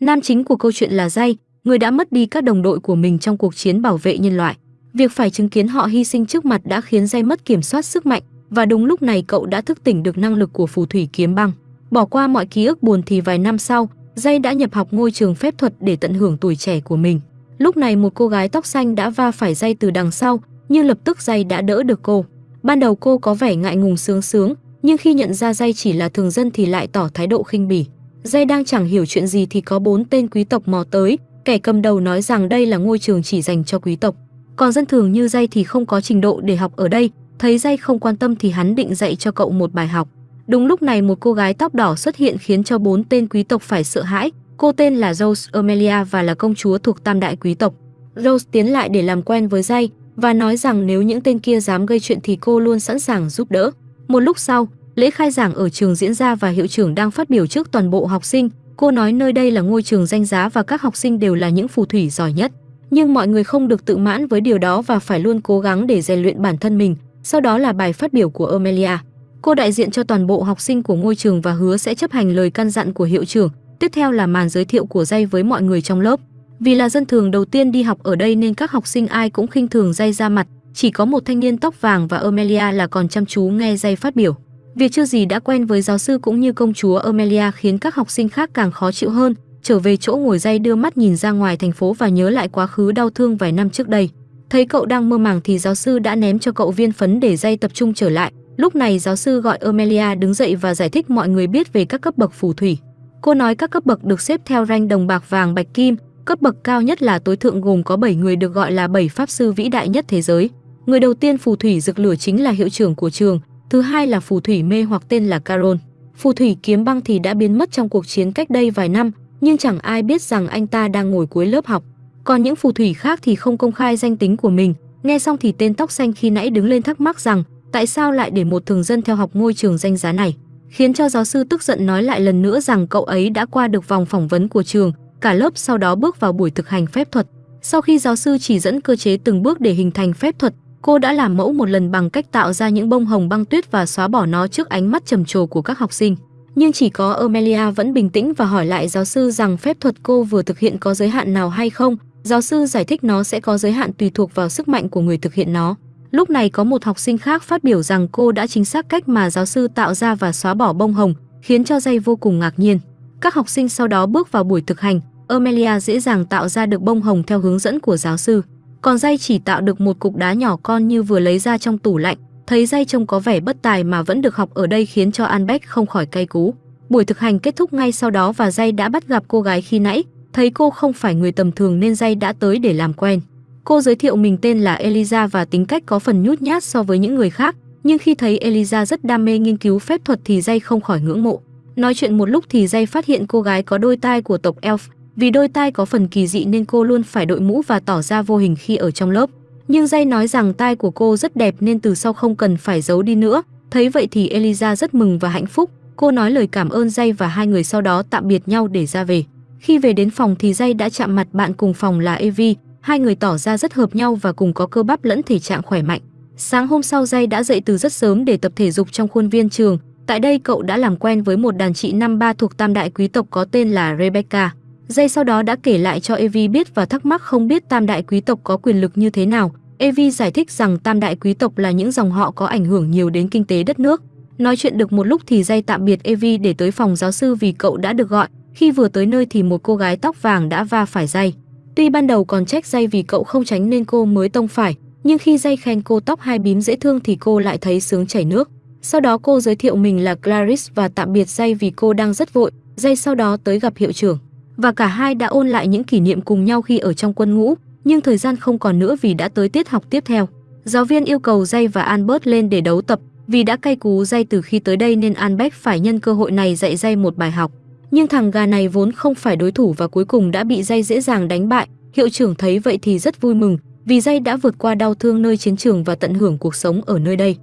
Nam chính của câu chuyện là Dây, người đã mất đi các đồng đội của mình trong cuộc chiến bảo vệ nhân loại. Việc phải chứng kiến họ hy sinh trước mặt đã khiến Dây mất kiểm soát sức mạnh và đúng lúc này cậu đã thức tỉnh được năng lực của phù thủy kiếm băng. Bỏ qua mọi ký ức buồn thì vài năm sau, Dây đã nhập học ngôi trường phép thuật để tận hưởng tuổi trẻ của mình. Lúc này một cô gái tóc xanh đã va phải Dây từ đằng sau, nhưng lập tức Dây đã đỡ được cô. Ban đầu cô có vẻ ngại ngùng sướng sướng, nhưng khi nhận ra Dây chỉ là thường dân thì lại tỏ thái độ khinh bỉ. Dây đang chẳng hiểu chuyện gì thì có bốn tên quý tộc mò tới, kẻ cầm đầu nói rằng đây là ngôi trường chỉ dành cho quý tộc. Còn dân thường như Dây thì không có trình độ để học ở đây, thấy Dây không quan tâm thì hắn định dạy cho cậu một bài học. Đúng lúc này một cô gái tóc đỏ xuất hiện khiến cho bốn tên quý tộc phải sợ hãi. Cô tên là Rose Amelia và là công chúa thuộc tam đại quý tộc. Rose tiến lại để làm quen với Dây và nói rằng nếu những tên kia dám gây chuyện thì cô luôn sẵn sàng giúp đỡ. Một lúc sau, lễ khai giảng ở trường diễn ra và hiệu trưởng đang phát biểu trước toàn bộ học sinh. Cô nói nơi đây là ngôi trường danh giá và các học sinh đều là những phù thủy giỏi nhất. Nhưng mọi người không được tự mãn với điều đó và phải luôn cố gắng để rèn luyện bản thân mình. Sau đó là bài phát biểu của Amelia. Cô đại diện cho toàn bộ học sinh của ngôi trường và hứa sẽ chấp hành lời căn dặn của hiệu trưởng. Tiếp theo là màn giới thiệu của Dây với mọi người trong lớp. Vì là dân thường đầu tiên đi học ở đây nên các học sinh ai cũng khinh thường Dây ra mặt, chỉ có một thanh niên tóc vàng và Amelia là còn chăm chú nghe Dây phát biểu. Việc chưa gì đã quen với giáo sư cũng như công chúa Amelia khiến các học sinh khác càng khó chịu hơn, trở về chỗ ngồi Dây đưa mắt nhìn ra ngoài thành phố và nhớ lại quá khứ đau thương vài năm trước đây. Thấy cậu đang mơ màng thì giáo sư đã ném cho cậu viên phấn để Dây tập trung trở lại, Lúc này giáo sư gọi Amelia đứng dậy và giải thích mọi người biết về các cấp bậc phù thủy. Cô nói các cấp bậc được xếp theo ranh đồng bạc vàng bạch kim, cấp bậc cao nhất là tối thượng gồm có 7 người được gọi là 7 pháp sư vĩ đại nhất thế giới. Người đầu tiên phù thủy rực lửa chính là hiệu trưởng của trường, thứ hai là phù thủy mê hoặc tên là Carol. Phù thủy kiếm băng thì đã biến mất trong cuộc chiến cách đây vài năm, nhưng chẳng ai biết rằng anh ta đang ngồi cuối lớp học. Còn những phù thủy khác thì không công khai danh tính của mình. Nghe xong thì tên tóc xanh khi nãy đứng lên thắc mắc rằng tại sao lại để một thường dân theo học ngôi trường danh giá này, khiến cho giáo sư tức giận nói lại lần nữa rằng cậu ấy đã qua được vòng phỏng vấn của trường, cả lớp sau đó bước vào buổi thực hành phép thuật. Sau khi giáo sư chỉ dẫn cơ chế từng bước để hình thành phép thuật, cô đã làm mẫu một lần bằng cách tạo ra những bông hồng băng tuyết và xóa bỏ nó trước ánh mắt trầm trồ của các học sinh. Nhưng chỉ có Amelia vẫn bình tĩnh và hỏi lại giáo sư rằng phép thuật cô vừa thực hiện có giới hạn nào hay không. Giáo sư giải thích nó sẽ có giới hạn tùy thuộc vào sức mạnh của người thực hiện nó. Lúc này có một học sinh khác phát biểu rằng cô đã chính xác cách mà giáo sư tạo ra và xóa bỏ bông hồng, khiến cho dây vô cùng ngạc nhiên. Các học sinh sau đó bước vào buổi thực hành, Amelia dễ dàng tạo ra được bông hồng theo hướng dẫn của giáo sư. Còn dây chỉ tạo được một cục đá nhỏ con như vừa lấy ra trong tủ lạnh, thấy dây trông có vẻ bất tài mà vẫn được học ở đây khiến cho Anbeck không khỏi cay cú. Buổi thực hành kết thúc ngay sau đó và dây đã bắt gặp cô gái khi nãy, thấy cô không phải người tầm thường nên dây đã tới để làm quen. Cô giới thiệu mình tên là Eliza và tính cách có phần nhút nhát so với những người khác, nhưng khi thấy Eliza rất đam mê nghiên cứu phép thuật thì Dây không khỏi ngưỡng mộ. Nói chuyện một lúc thì Dây phát hiện cô gái có đôi tai của tộc Elf, vì đôi tai có phần kỳ dị nên cô luôn phải đội mũ và tỏ ra vô hình khi ở trong lớp. Nhưng Dây nói rằng tai của cô rất đẹp nên từ sau không cần phải giấu đi nữa. Thấy vậy thì Eliza rất mừng và hạnh phúc. Cô nói lời cảm ơn Dây và hai người sau đó tạm biệt nhau để ra về. Khi về đến phòng thì Dây đã chạm mặt bạn cùng phòng là Evie, hai người tỏ ra rất hợp nhau và cùng có cơ bắp lẫn thể trạng khỏe mạnh. Sáng hôm sau Dây đã dậy từ rất sớm để tập thể dục trong khuôn viên trường. Tại đây cậu đã làm quen với một đàn chị năm ba thuộc tam đại quý tộc có tên là Rebecca. Dây sau đó đã kể lại cho Evie biết và thắc mắc không biết tam đại quý tộc có quyền lực như thế nào. Evie giải thích rằng tam đại quý tộc là những dòng họ có ảnh hưởng nhiều đến kinh tế đất nước. Nói chuyện được một lúc thì Dây tạm biệt Evie để tới phòng giáo sư vì cậu đã được gọi. Khi vừa tới nơi thì một cô gái tóc vàng đã va phải Dây. Tuy ban đầu còn trách dây vì cậu không tránh nên cô mới tông phải, nhưng khi dây khen cô tóc hai bím dễ thương thì cô lại thấy sướng chảy nước. Sau đó cô giới thiệu mình là Clarice và tạm biệt dây vì cô đang rất vội, dây sau đó tới gặp hiệu trưởng. Và cả hai đã ôn lại những kỷ niệm cùng nhau khi ở trong quân ngũ, nhưng thời gian không còn nữa vì đã tới tiết học tiếp theo. Giáo viên yêu cầu dây và Albert lên để đấu tập, vì đã cay cú dây từ khi tới đây nên Albert phải nhân cơ hội này dạy dây một bài học nhưng thằng gà này vốn không phải đối thủ và cuối cùng đã bị dây dễ dàng đánh bại. Hiệu trưởng thấy vậy thì rất vui mừng, vì dây đã vượt qua đau thương nơi chiến trường và tận hưởng cuộc sống ở nơi đây.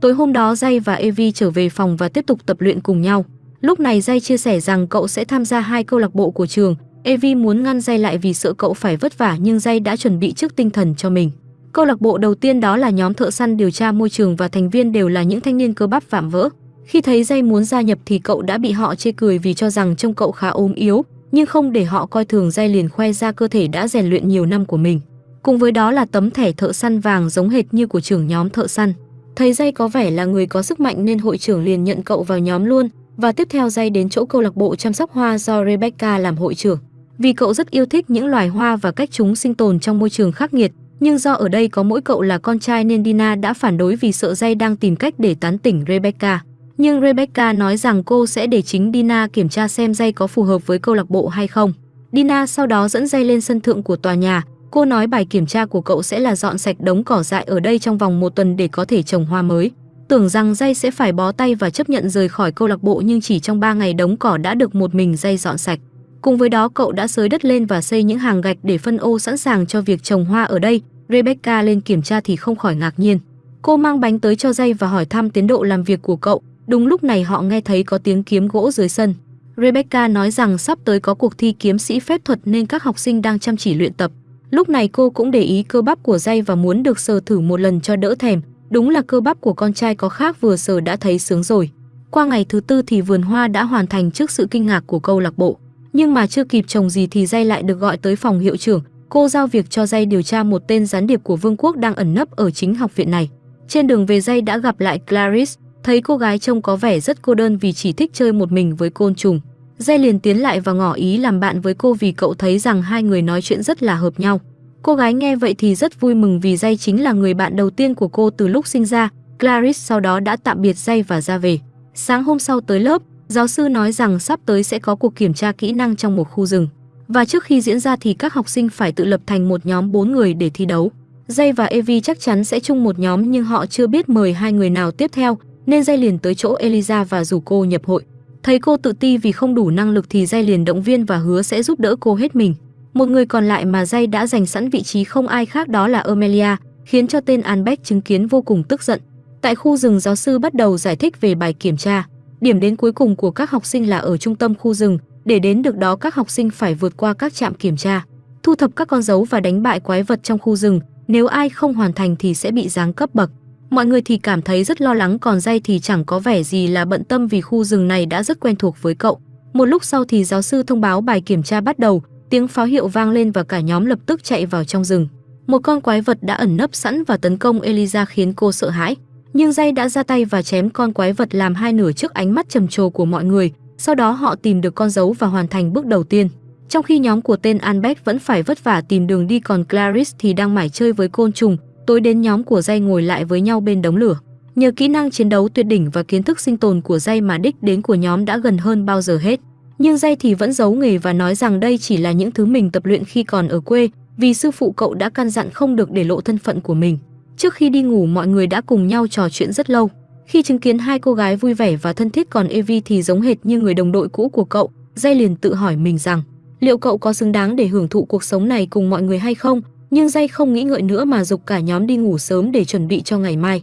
Tối hôm đó Dây và Evie trở về phòng và tiếp tục tập luyện cùng nhau. Lúc này Dây chia sẻ rằng cậu sẽ tham gia hai câu lạc bộ của trường. Evi muốn ngăn Dây lại vì sợ cậu phải vất vả nhưng Dây đã chuẩn bị trước tinh thần cho mình. Câu lạc bộ đầu tiên đó là nhóm thợ săn điều tra môi trường và thành viên đều là những thanh niên cơ bắp vạm vỡ. Khi thấy dây muốn gia nhập thì cậu đã bị họ chê cười vì cho rằng trông cậu khá ốm yếu, nhưng không để họ coi thường dây liền khoe ra cơ thể đã rèn luyện nhiều năm của mình. Cùng với đó là tấm thẻ thợ săn vàng giống hệt như của trưởng nhóm thợ săn. Thấy dây có vẻ là người có sức mạnh nên hội trưởng liền nhận cậu vào nhóm luôn và tiếp theo dây đến chỗ câu lạc bộ chăm sóc hoa do Rebecca làm hội trưởng. Vì cậu rất yêu thích những loài hoa và cách chúng sinh tồn trong môi trường khắc nghiệt, nhưng do ở đây có mỗi cậu là con trai nên Dina đã phản đối vì sợ dây đang tìm cách để tán tỉnh Rebecca. Nhưng Rebecca nói rằng cô sẽ để chính Dina kiểm tra xem dây có phù hợp với câu lạc bộ hay không. Dina sau đó dẫn dây lên sân thượng của tòa nhà. Cô nói bài kiểm tra của cậu sẽ là dọn sạch đống cỏ dại ở đây trong vòng một tuần để có thể trồng hoa mới. Tưởng rằng dây sẽ phải bó tay và chấp nhận rời khỏi câu lạc bộ nhưng chỉ trong 3 ngày đống cỏ đã được một mình dây dọn sạch. Cùng với đó, cậu đã sới đất lên và xây những hàng gạch để phân ô sẵn sàng cho việc trồng hoa ở đây. Rebecca lên kiểm tra thì không khỏi ngạc nhiên. Cô mang bánh tới cho dây và hỏi thăm tiến độ làm việc của cậu. Đúng lúc này họ nghe thấy có tiếng kiếm gỗ dưới sân. Rebecca nói rằng sắp tới có cuộc thi kiếm sĩ phép thuật nên các học sinh đang chăm chỉ luyện tập. Lúc này cô cũng để ý cơ bắp của dây và muốn được sờ thử một lần cho đỡ thèm. Đúng là cơ bắp của con trai có khác vừa sờ đã thấy sướng rồi. Qua ngày thứ tư thì vườn hoa đã hoàn thành trước sự kinh ngạc của câu lạc bộ. Nhưng mà chưa kịp trồng gì thì dây lại được gọi tới phòng hiệu trưởng. Cô giao việc cho dây điều tra một tên gián điệp của vương quốc đang ẩn nấp ở chính học viện này. Trên đường về dây đã gặp lại Clarice, thấy cô gái trông có vẻ rất cô đơn vì chỉ thích chơi một mình với côn trùng. Dây liền tiến lại và ngỏ ý làm bạn với cô vì cậu thấy rằng hai người nói chuyện rất là hợp nhau. Cô gái nghe vậy thì rất vui mừng vì Dây chính là người bạn đầu tiên của cô từ lúc sinh ra. Clarice sau đó đã tạm biệt Dây và ra về. Sáng hôm sau tới lớp, giáo sư nói rằng sắp tới sẽ có cuộc kiểm tra kỹ năng trong một khu rừng. Và trước khi diễn ra thì các học sinh phải tự lập thành một nhóm 4 người để thi đấu. Dây và Evie chắc chắn sẽ chung một nhóm nhưng họ chưa biết mời hai người nào tiếp theo, nên Dây liền tới chỗ Eliza và rủ cô nhập hội. Thấy cô tự ti vì không đủ năng lực thì Dây liền động viên và hứa sẽ giúp đỡ cô hết mình. Một người còn lại mà Dây đã giành sẵn vị trí không ai khác đó là Amelia, khiến cho tên Anbeck chứng kiến vô cùng tức giận. Tại khu rừng giáo sư bắt đầu giải thích về bài kiểm tra. Điểm đến cuối cùng của các học sinh là ở trung tâm khu rừng, để đến được đó các học sinh phải vượt qua các trạm kiểm tra, thu thập các con dấu và đánh bại quái vật trong khu rừng, nếu ai không hoàn thành thì sẽ bị giáng cấp bậc. Mọi người thì cảm thấy rất lo lắng còn dây thì chẳng có vẻ gì là bận tâm vì khu rừng này đã rất quen thuộc với cậu. Một lúc sau thì giáo sư thông báo bài kiểm tra bắt đầu, tiếng pháo hiệu vang lên và cả nhóm lập tức chạy vào trong rừng. Một con quái vật đã ẩn nấp sẵn và tấn công Eliza khiến cô sợ hãi. Nhưng dây đã ra tay và chém con quái vật làm hai nửa trước ánh mắt trầm trồ của mọi người. Sau đó họ tìm được con dấu và hoàn thành bước đầu tiên. Trong khi nhóm của tên Albert vẫn phải vất vả tìm đường đi còn Clarice thì đang mải chơi với côn trùng, tối đến nhóm của dây ngồi lại với nhau bên đống lửa. Nhờ kỹ năng chiến đấu tuyệt đỉnh và kiến thức sinh tồn của dây mà đích đến của nhóm đã gần hơn bao giờ hết. Nhưng dây thì vẫn giấu nghề và nói rằng đây chỉ là những thứ mình tập luyện khi còn ở quê, vì sư phụ cậu đã căn dặn không được để lộ thân phận của mình. Trước khi đi ngủ mọi người đã cùng nhau trò chuyện rất lâu. Khi chứng kiến hai cô gái vui vẻ và thân thiết còn Evie thì giống hệt như người đồng đội cũ của cậu, dây liền tự hỏi mình rằng liệu cậu có xứng đáng để hưởng thụ cuộc sống này cùng mọi người hay không, nhưng dây không nghĩ ngợi nữa mà dục cả nhóm đi ngủ sớm để chuẩn bị cho ngày mai.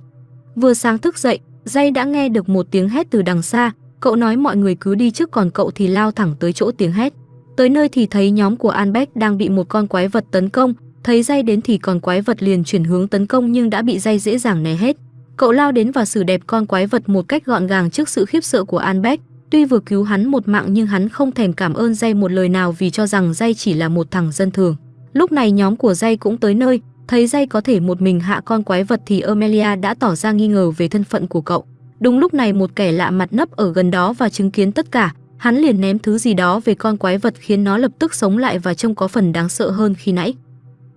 Vừa sáng thức dậy, dây đã nghe được một tiếng hét từ đằng xa, cậu nói mọi người cứ đi trước còn cậu thì lao thẳng tới chỗ tiếng hét. Tới nơi thì thấy nhóm của Albert đang bị một con quái vật tấn công, thấy dây đến thì còn quái vật liền chuyển hướng tấn công nhưng đã bị dây dễ dàng né hết. Cậu lao đến và xử đẹp con quái vật một cách gọn gàng trước sự khiếp sợ của Albert. Tuy vừa cứu hắn một mạng nhưng hắn không thèm cảm ơn dây một lời nào vì cho rằng dây chỉ là một thằng dân thường. Lúc này nhóm của dây cũng tới nơi, thấy dây có thể một mình hạ con quái vật thì Amelia đã tỏ ra nghi ngờ về thân phận của cậu. Đúng lúc này một kẻ lạ mặt nấp ở gần đó và chứng kiến tất cả, hắn liền ném thứ gì đó về con quái vật khiến nó lập tức sống lại và trông có phần đáng sợ hơn khi nãy.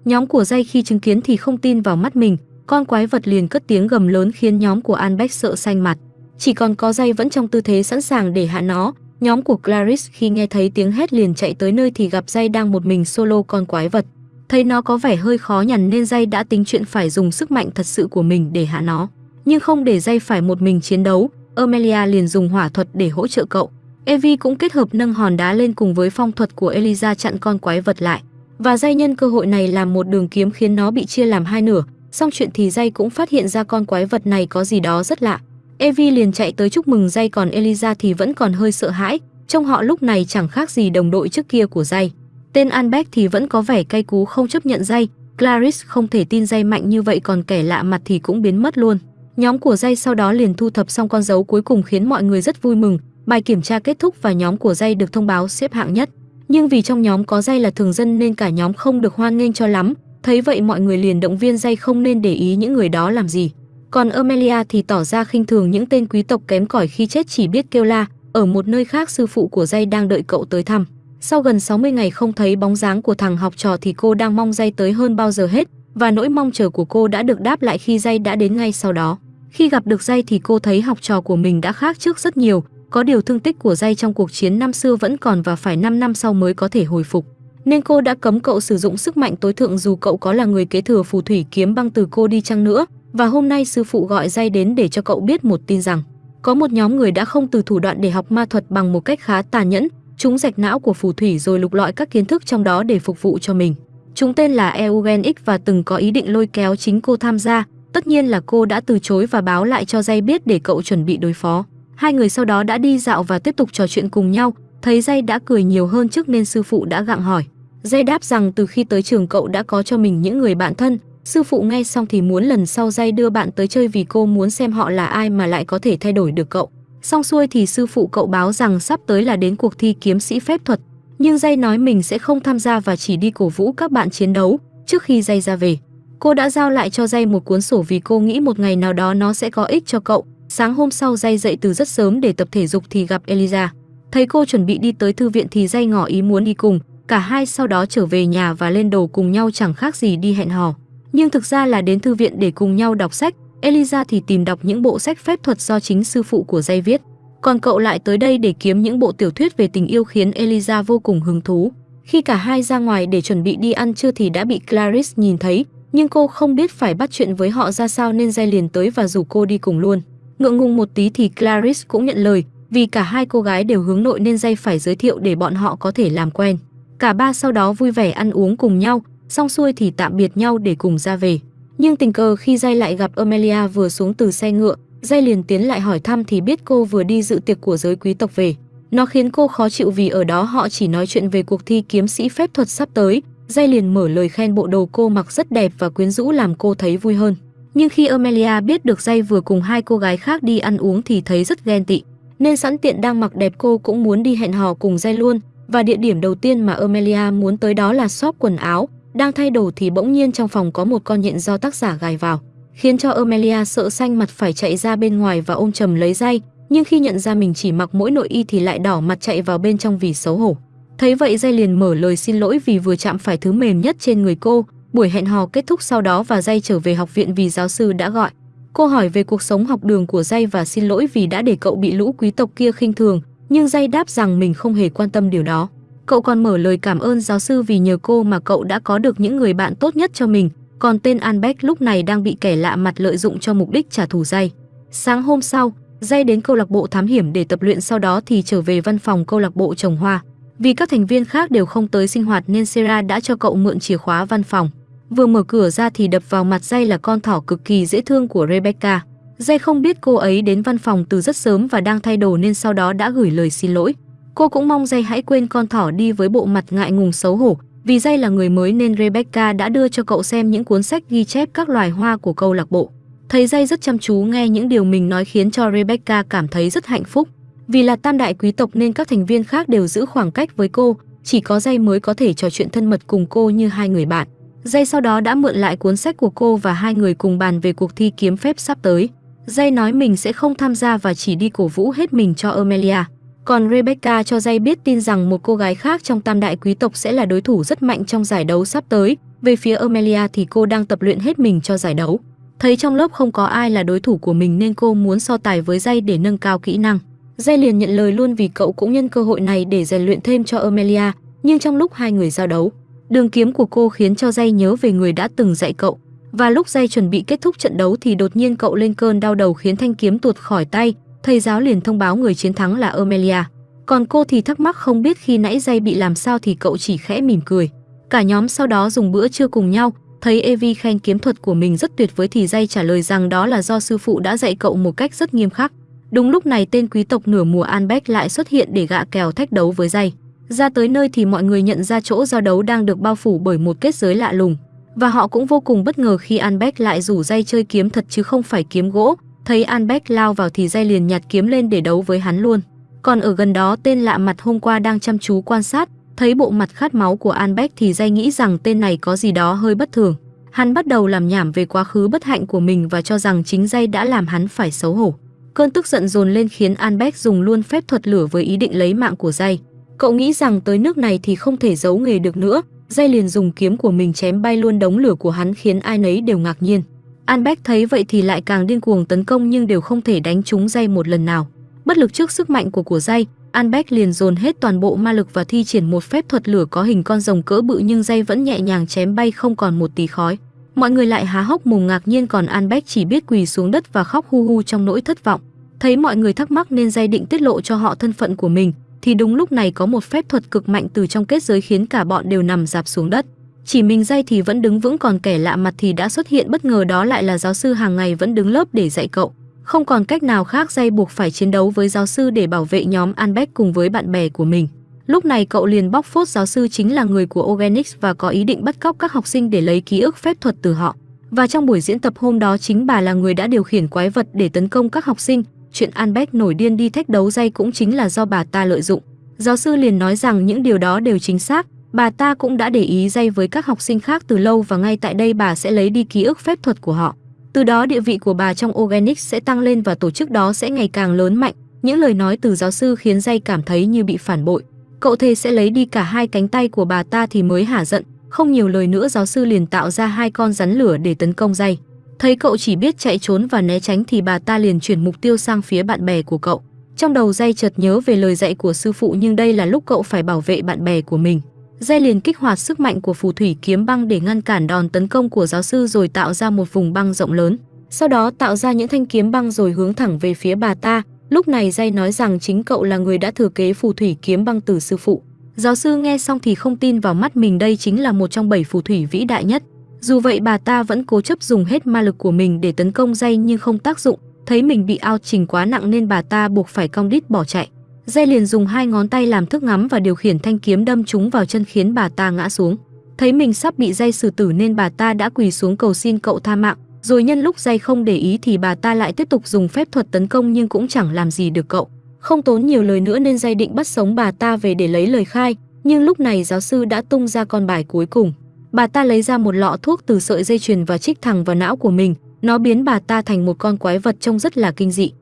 Nhóm của dây khi chứng kiến thì không tin vào mắt mình, con quái vật liền cất tiếng gầm lớn khiến nhóm của Anbeck sợ xanh mặt. Chỉ còn có dây vẫn trong tư thế sẵn sàng để hạ nó, nhóm của Clarice khi nghe thấy tiếng hét liền chạy tới nơi thì gặp dây đang một mình solo con quái vật. Thấy nó có vẻ hơi khó nhằn nên dây đã tính chuyện phải dùng sức mạnh thật sự của mình để hạ nó. Nhưng không để dây phải một mình chiến đấu, Amelia liền dùng hỏa thuật để hỗ trợ cậu. Evie cũng kết hợp nâng hòn đá lên cùng với phong thuật của Eliza chặn con quái vật lại. Và dây nhân cơ hội này làm một đường kiếm khiến nó bị chia làm hai nửa, xong chuyện thì dây cũng phát hiện ra con quái vật này có gì đó rất lạ. Evie liền chạy tới chúc mừng dây còn Eliza thì vẫn còn hơi sợ hãi, trong họ lúc này chẳng khác gì đồng đội trước kia của dây. Tên Anbeck thì vẫn có vẻ cay cú không chấp nhận dây, Clarice không thể tin dây mạnh như vậy còn kẻ lạ mặt thì cũng biến mất luôn. Nhóm của dây sau đó liền thu thập xong con dấu cuối cùng khiến mọi người rất vui mừng, bài kiểm tra kết thúc và nhóm của dây được thông báo xếp hạng nhất. Nhưng vì trong nhóm có dây là thường dân nên cả nhóm không được hoan nghênh cho lắm, thấy vậy mọi người liền động viên dây không nên để ý những người đó làm gì. Còn Amelia thì tỏ ra khinh thường những tên quý tộc kém cỏi khi chết chỉ biết kêu la, ở một nơi khác sư phụ của dây đang đợi cậu tới thăm. Sau gần 60 ngày không thấy bóng dáng của thằng học trò thì cô đang mong dây tới hơn bao giờ hết, và nỗi mong chờ của cô đã được đáp lại khi dây đã đến ngay sau đó. Khi gặp được dây thì cô thấy học trò của mình đã khác trước rất nhiều, có điều thương tích của dây trong cuộc chiến năm xưa vẫn còn và phải 5 năm sau mới có thể hồi phục. Nên cô đã cấm cậu sử dụng sức mạnh tối thượng dù cậu có là người kế thừa phù thủy kiếm băng từ cô đi chăng nữa. Và hôm nay sư phụ gọi dây đến để cho cậu biết một tin rằng có một nhóm người đã không từ thủ đoạn để học ma thuật bằng một cách khá tàn nhẫn, chúng rạch não của phù thủy rồi lục lọi các kiến thức trong đó để phục vụ cho mình. Chúng tên là Eugen X và từng có ý định lôi kéo chính cô tham gia, tất nhiên là cô đã từ chối và báo lại cho dây biết để cậu chuẩn bị đối phó. Hai người sau đó đã đi dạo và tiếp tục trò chuyện cùng nhau, thấy dây đã cười nhiều hơn trước nên sư phụ đã gặng hỏi. Dây đáp rằng từ khi tới trường cậu đã có cho mình những người bạn thân, sư phụ nghe xong thì muốn lần sau dây đưa bạn tới chơi vì cô muốn xem họ là ai mà lại có thể thay đổi được cậu. Xong xuôi thì sư phụ cậu báo rằng sắp tới là đến cuộc thi kiếm sĩ phép thuật, nhưng dây nói mình sẽ không tham gia và chỉ đi cổ vũ các bạn chiến đấu trước khi dây ra về. Cô đã giao lại cho dây một cuốn sổ vì cô nghĩ một ngày nào đó nó sẽ có ích cho cậu. Sáng hôm sau dây dậy từ rất sớm để tập thể dục thì gặp Eliza. Thấy cô chuẩn bị đi tới thư viện thì dây ngỏ ý muốn đi cùng, cả hai sau đó trở về nhà và lên đồ cùng nhau chẳng khác gì đi hẹn hò. Nhưng thực ra là đến thư viện để cùng nhau đọc sách, Eliza thì tìm đọc những bộ sách phép thuật do chính sư phụ của dây viết. Còn cậu lại tới đây để kiếm những bộ tiểu thuyết về tình yêu khiến Eliza vô cùng hứng thú. Khi cả hai ra ngoài để chuẩn bị đi ăn trưa thì đã bị Clarice nhìn thấy, nhưng cô không biết phải bắt chuyện với họ ra sao nên dây liền tới và rủ cô đi cùng luôn. Ngượng ngùng một tí thì Clarice cũng nhận lời, vì cả hai cô gái đều hướng nội nên dây phải giới thiệu để bọn họ có thể làm quen. Cả ba sau đó vui vẻ ăn uống cùng nhau, xong xuôi thì tạm biệt nhau để cùng ra về. Nhưng tình cờ khi dây lại gặp Amelia vừa xuống từ xe ngựa, dây liền tiến lại hỏi thăm thì biết cô vừa đi dự tiệc của giới quý tộc về. Nó khiến cô khó chịu vì ở đó họ chỉ nói chuyện về cuộc thi kiếm sĩ phép thuật sắp tới, dây liền mở lời khen bộ đồ cô mặc rất đẹp và quyến rũ làm cô thấy vui hơn. Nhưng khi Amelia biết được dây vừa cùng hai cô gái khác đi ăn uống thì thấy rất ghen tị, nên sẵn tiện đang mặc đẹp cô cũng muốn đi hẹn hò cùng dây luôn, và địa điểm đầu tiên mà Amelia muốn tới đó là shop quần áo, đang thay đồ thì bỗng nhiên trong phòng có một con nhện do tác giả gài vào, khiến cho Amelia sợ xanh mặt phải chạy ra bên ngoài và ôm chầm lấy dây, nhưng khi nhận ra mình chỉ mặc mỗi nội y thì lại đỏ mặt chạy vào bên trong vì xấu hổ. Thấy vậy dây liền mở lời xin lỗi vì vừa chạm phải thứ mềm nhất trên người cô. Buổi hẹn hò kết thúc sau đó và dây trở về học viện vì giáo sư đã gọi. Cô hỏi về cuộc sống học đường của dây và xin lỗi vì đã để cậu bị lũ quý tộc kia khinh thường, nhưng dây đáp rằng mình không hề quan tâm điều đó. Cậu còn mở lời cảm ơn giáo sư vì nhờ cô mà cậu đã có được những người bạn tốt nhất cho mình, còn tên Anbeck lúc này đang bị kẻ lạ mặt lợi dụng cho mục đích trả thù dây. Sáng hôm sau, dây đến câu lạc bộ thám hiểm để tập luyện sau đó thì trở về văn phòng câu lạc bộ trồng hoa. Vì các thành viên khác đều không tới sinh hoạt nên Sera đã cho cậu mượn chìa khóa văn phòng. Vừa mở cửa ra thì đập vào mặt dây là con thỏ cực kỳ dễ thương của Rebecca. Dây không biết cô ấy đến văn phòng từ rất sớm và đang thay đồ nên sau đó đã gửi lời xin lỗi. Cô cũng mong dây hãy quên con thỏ đi với bộ mặt ngại ngùng xấu hổ. Vì Jay là người mới nên Rebecca đã đưa cho cậu xem những cuốn sách ghi chép các loài hoa của câu lạc bộ. Thấy Jay rất chăm chú nghe những điều mình nói khiến cho Rebecca cảm thấy rất hạnh phúc. Vì là tam đại quý tộc nên các thành viên khác đều giữ khoảng cách với cô, chỉ có Jay mới có thể trò chuyện thân mật cùng cô như hai người bạn. Jay sau đó đã mượn lại cuốn sách của cô và hai người cùng bàn về cuộc thi kiếm phép sắp tới. Jay nói mình sẽ không tham gia và chỉ đi cổ vũ hết mình cho Amelia. Còn Rebecca cho dây biết tin rằng một cô gái khác trong tam đại quý tộc sẽ là đối thủ rất mạnh trong giải đấu sắp tới. Về phía Amelia thì cô đang tập luyện hết mình cho giải đấu. Thấy trong lớp không có ai là đối thủ của mình nên cô muốn so tài với dây để nâng cao kỹ năng. Dây liền nhận lời luôn vì cậu cũng nhân cơ hội này để rèn luyện thêm cho Amelia, nhưng trong lúc hai người giao đấu, đường kiếm của cô khiến cho dây nhớ về người đã từng dạy cậu. Và lúc dây chuẩn bị kết thúc trận đấu thì đột nhiên cậu lên cơn đau đầu khiến thanh kiếm tuột khỏi tay, thầy giáo liền thông báo người chiến thắng là Amelia. Còn cô thì thắc mắc không biết khi nãy dây bị làm sao thì cậu chỉ khẽ mỉm cười. Cả nhóm sau đó dùng bữa trưa cùng nhau, thấy Evi khen kiếm thuật của mình rất tuyệt vời thì dây trả lời rằng đó là do sư phụ đã dạy cậu một cách rất nghiêm khắc. Đúng lúc này tên quý tộc nửa mùa Anbeck lại xuất hiện để gạ kèo thách đấu với dây. Ra tới nơi thì mọi người nhận ra chỗ giao đấu đang được bao phủ bởi một kết giới lạ lùng. Và họ cũng vô cùng bất ngờ khi Anbeck lại rủ dây chơi kiếm thật chứ không phải kiếm gỗ. Thấy Anbeck lao vào thì dây liền nhặt kiếm lên để đấu với hắn luôn. Còn ở gần đó tên lạ mặt hôm qua đang chăm chú quan sát, thấy bộ mặt khát máu của Anbeck thì dây nghĩ rằng tên này có gì đó hơi bất thường. Hắn bắt đầu làm nhảm về quá khứ bất hạnh của mình và cho rằng chính dây đã làm hắn phải xấu hổ. Cơn tức giận dồn lên khiến Anbeck dùng luôn phép thuật lửa với ý định lấy mạng của dây. Cậu nghĩ rằng tới nước này thì không thể giấu nghề được nữa, dây liền dùng kiếm của mình chém bay luôn đống lửa của hắn khiến ai nấy đều ngạc nhiên. Anbeck thấy vậy thì lại càng điên cuồng tấn công nhưng đều không thể đánh trúng dây một lần nào. Bất lực trước sức mạnh của của dây, Anbeck liền dồn hết toàn bộ ma lực và thi triển một phép thuật lửa có hình con rồng cỡ bự nhưng dây vẫn nhẹ nhàng chém bay không còn một tí khói. Mọi người lại há hốc mồm ngạc nhiên còn Anbeck chỉ biết quỳ xuống đất và khóc hu hu trong nỗi thất vọng. Thấy mọi người thắc mắc nên dây định tiết lộ cho họ thân phận của mình, thì đúng lúc này có một phép thuật cực mạnh từ trong kết giới khiến cả bọn đều nằm dạp xuống đất. Chỉ mình dây thì vẫn đứng vững còn kẻ lạ mặt thì đã xuất hiện bất ngờ đó lại là giáo sư hàng ngày vẫn đứng lớp để dạy cậu. Không còn cách nào khác dây buộc phải chiến đấu với giáo sư để bảo vệ nhóm Anbeck cùng với bạn bè của mình. Lúc này cậu liền bóc phốt giáo sư chính là người của Organics và có ý định bắt cóc các học sinh để lấy ký ức phép thuật từ họ. Và trong buổi diễn tập hôm đó chính bà là người đã điều khiển quái vật để tấn công các học sinh. Chuyện Anbeck nổi điên đi thách đấu dây cũng chính là do bà ta lợi dụng. Giáo sư liền nói rằng những điều đó đều chính xác, bà ta cũng đã để ý dây với các học sinh khác từ lâu và ngay tại đây bà sẽ lấy đi ký ức phép thuật của họ. Từ đó địa vị của bà trong Organic sẽ tăng lên và tổ chức đó sẽ ngày càng lớn mạnh. Những lời nói từ giáo sư khiến dây cảm thấy như bị phản bội. Cậu thề sẽ lấy đi cả hai cánh tay của bà ta thì mới hả giận. Không nhiều lời nữa giáo sư liền tạo ra hai con rắn lửa để tấn công dây. Thấy cậu chỉ biết chạy trốn và né tránh thì bà ta liền chuyển mục tiêu sang phía bạn bè của cậu. Trong đầu dây chợt nhớ về lời dạy của sư phụ nhưng đây là lúc cậu phải bảo vệ bạn bè của mình. Dây liền kích hoạt sức mạnh của phù thủy kiếm băng để ngăn cản đòn tấn công của giáo sư rồi tạo ra một vùng băng rộng lớn. Sau đó tạo ra những thanh kiếm băng rồi hướng thẳng về phía bà ta. Lúc này dây nói rằng chính cậu là người đã thừa kế phù thủy kiếm băng từ sư phụ. Giáo sư nghe xong thì không tin vào mắt mình, đây chính là một trong bảy phù thủy vĩ đại nhất. Dù vậy bà ta vẫn cố chấp dùng hết ma lực của mình để tấn công dây nhưng không tác dụng. Thấy mình bị ao trình quá nặng nên bà ta buộc phải cong đít bỏ chạy. Dây liền dùng hai ngón tay làm thước ngắm và điều khiển thanh kiếm đâm trúng vào chân khiến bà ta ngã xuống. Thấy mình sắp bị dây xử tử nên bà ta đã quỳ xuống cầu xin cậu tha mạng, rồi nhân lúc dây không để ý thì bà ta lại tiếp tục dùng phép thuật tấn công nhưng cũng chẳng làm gì được cậu. Không tốn nhiều lời nữa nên dây định bắt sống bà ta về để lấy lời khai, nhưng lúc này giáo sư đã tung ra con bài cuối cùng. Bà ta lấy ra một lọ thuốc từ sợi dây chuyền và trích thẳng vào não của mình, nó biến bà ta thành một con quái vật trông rất là kinh dị.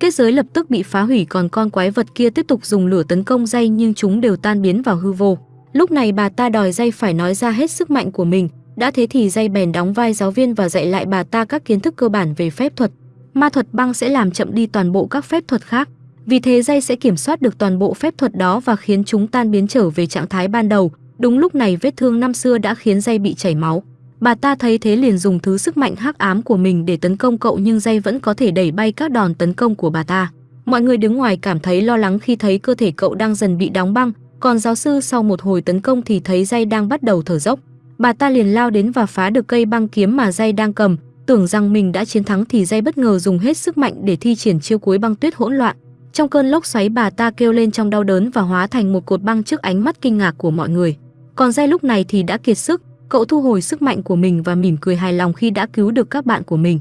Kết giới lập tức bị phá hủy còn con quái vật kia tiếp tục dùng lửa tấn công dây nhưng chúng đều tan biến vào hư vô. Lúc này bà ta đòi dây phải nói ra hết sức mạnh của mình, đã thế thì dây bèn đóng vai giáo viên và dạy lại bà ta các kiến thức cơ bản về phép thuật. Ma thuật băng sẽ làm chậm đi toàn bộ các phép thuật khác. Vì thế dây sẽ kiểm soát được toàn bộ phép thuật đó và khiến chúng tan biến trở về trạng thái ban đầu. Đúng lúc này vết thương năm xưa đã khiến dây bị chảy máu. Bà ta thấy thế liền dùng thứ sức mạnh hắc ám của mình để tấn công cậu nhưng dây vẫn có thể đẩy bay các đòn tấn công của bà ta. Mọi người đứng ngoài cảm thấy lo lắng khi thấy cơ thể cậu đang dần bị đóng băng, còn giáo sư sau một hồi tấn công thì thấy dây đang bắt đầu thở dốc. Bà ta liền lao đến và phá được cây băng kiếm mà dây đang cầm, tưởng rằng mình đã chiến thắng thì dây bất ngờ dùng hết sức mạnh để thi triển chiêu cuối băng tuyết hỗn loạn. Trong cơn lốc xoáy bà ta kêu lên trong đau đớn và hóa thành một cột băng trước ánh mắt kinh ngạc của mọi người. Còn dây lúc này thì đã kiệt sức, Cậu thu hồi sức mạnh của mình và mỉm cười hài lòng khi đã cứu được các bạn của mình.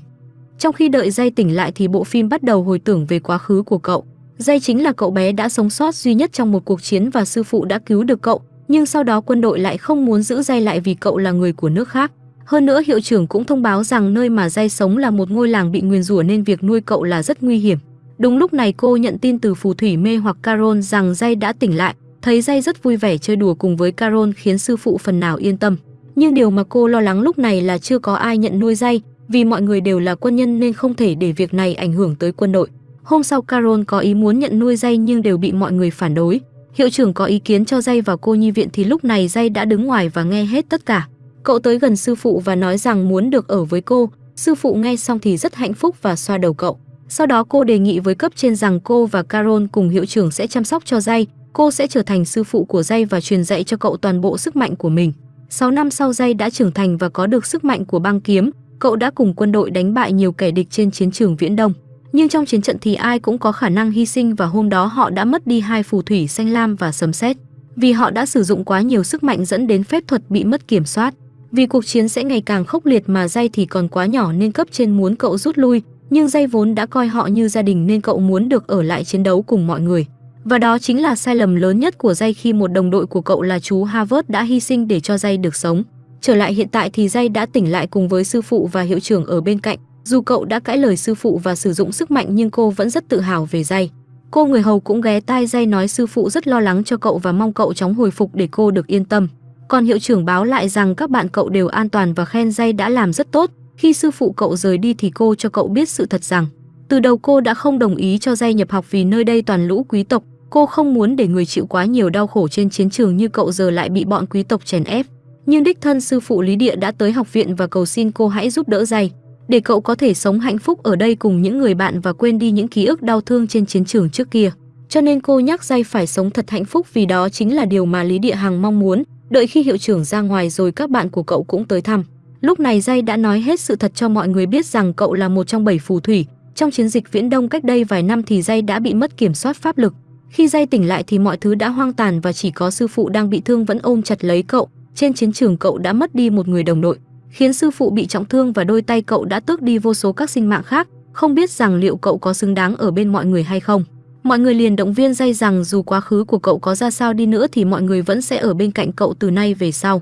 Trong khi đợi Dây tỉnh lại thì bộ phim bắt đầu hồi tưởng về quá khứ của cậu. Dây chính là cậu bé đã sống sót duy nhất trong một cuộc chiến và sư phụ đã cứu được cậu, nhưng sau đó quân đội lại không muốn giữ Dây lại vì cậu là người của nước khác. Hơn nữa hiệu trưởng cũng thông báo rằng nơi mà Dây sống là một ngôi làng bị nguyền rủa nên việc nuôi cậu là rất nguy hiểm. Đúng lúc này cô nhận tin từ phù thủy mê hoặc Carol rằng Dây đã tỉnh lại, thấy Dây rất vui vẻ chơi đùa cùng với Carol khiến sư phụ phần nào yên tâm. Nhưng điều mà cô lo lắng lúc này là chưa có ai nhận nuôi dây, vì mọi người đều là quân nhân nên không thể để việc này ảnh hưởng tới quân đội. Hôm sau Carol có ý muốn nhận nuôi dây nhưng đều bị mọi người phản đối. Hiệu trưởng có ý kiến cho dây vào cô nhi viện thì lúc này dây đã đứng ngoài và nghe hết tất cả. Cậu tới gần sư phụ và nói rằng muốn được ở với cô. Sư phụ nghe xong thì rất hạnh phúc và xoa đầu cậu. Sau đó cô đề nghị với cấp trên rằng cô và Carol cùng hiệu trưởng sẽ chăm sóc cho dây. Cô sẽ trở thành sư phụ của dây và truyền dạy cho cậu toàn bộ sức mạnh của mình. 6 năm sau Dây đã trưởng thành và có được sức mạnh của băng kiếm, cậu đã cùng quân đội đánh bại nhiều kẻ địch trên chiến trường Viễn Đông. Nhưng trong chiến trận thì ai cũng có khả năng hy sinh và hôm đó họ đã mất đi hai phù thủy xanh lam và sấm sét. Vì họ đã sử dụng quá nhiều sức mạnh dẫn đến phép thuật bị mất kiểm soát. Vì cuộc chiến sẽ ngày càng khốc liệt mà Dây thì còn quá nhỏ nên cấp trên muốn cậu rút lui, nhưng Dây vốn đã coi họ như gia đình nên cậu muốn được ở lại chiến đấu cùng mọi người. Và đó chính là sai lầm lớn nhất của Jay khi một đồng đội của cậu là chú Harvard đã hy sinh để cho Jay được sống. Trở lại hiện tại thì Jay đã tỉnh lại cùng với sư phụ và hiệu trưởng ở bên cạnh. Dù cậu đã cãi lời sư phụ và sử dụng sức mạnh nhưng cô vẫn rất tự hào về Jay. Cô người hầu cũng ghé tai Jay nói sư phụ rất lo lắng cho cậu và mong cậu chóng hồi phục để cô được yên tâm. Còn hiệu trưởng báo lại rằng các bạn cậu đều an toàn và khen Jay đã làm rất tốt. Khi sư phụ cậu rời đi thì cô cho cậu biết sự thật rằng, từ đầu cô đã không đồng ý cho Jay nhập học vì nơi đây toàn lũ quý tộc. Cô không muốn để người chịu quá nhiều đau khổ trên chiến trường như cậu giờ lại bị bọn quý tộc chèn ép. Nhưng đích thân sư phụ Lý Địa đã tới học viện và cầu xin cô hãy giúp đỡ dày, để cậu có thể sống hạnh phúc ở đây cùng những người bạn và quên đi những ký ức đau thương trên chiến trường trước kia. Cho nên cô nhắc dây phải sống thật hạnh phúc vì đó chính là điều mà Lý Địa Hằng mong muốn. Đợi khi hiệu trưởng ra ngoài rồi các bạn của cậu cũng tới thăm. Lúc này dây đã nói hết sự thật cho mọi người biết rằng cậu là một trong bảy phù thủy. Trong chiến dịch Viễn Đông cách đây vài năm thì dây đã bị mất kiểm soát pháp lực. Khi Jay tỉnh lại thì mọi thứ đã hoang tàn và chỉ có sư phụ đang bị thương vẫn ôm chặt lấy cậu. Trên chiến trường cậu đã mất đi một người đồng đội khiến sư phụ bị trọng thương và đôi tay cậu đã tước đi vô số các sinh mạng khác, không biết rằng liệu cậu có xứng đáng ở bên mọi người hay không. Mọi người liền động viên dây rằng dù quá khứ của cậu có ra sao đi nữa thì mọi người vẫn sẽ ở bên cạnh cậu từ nay về sau.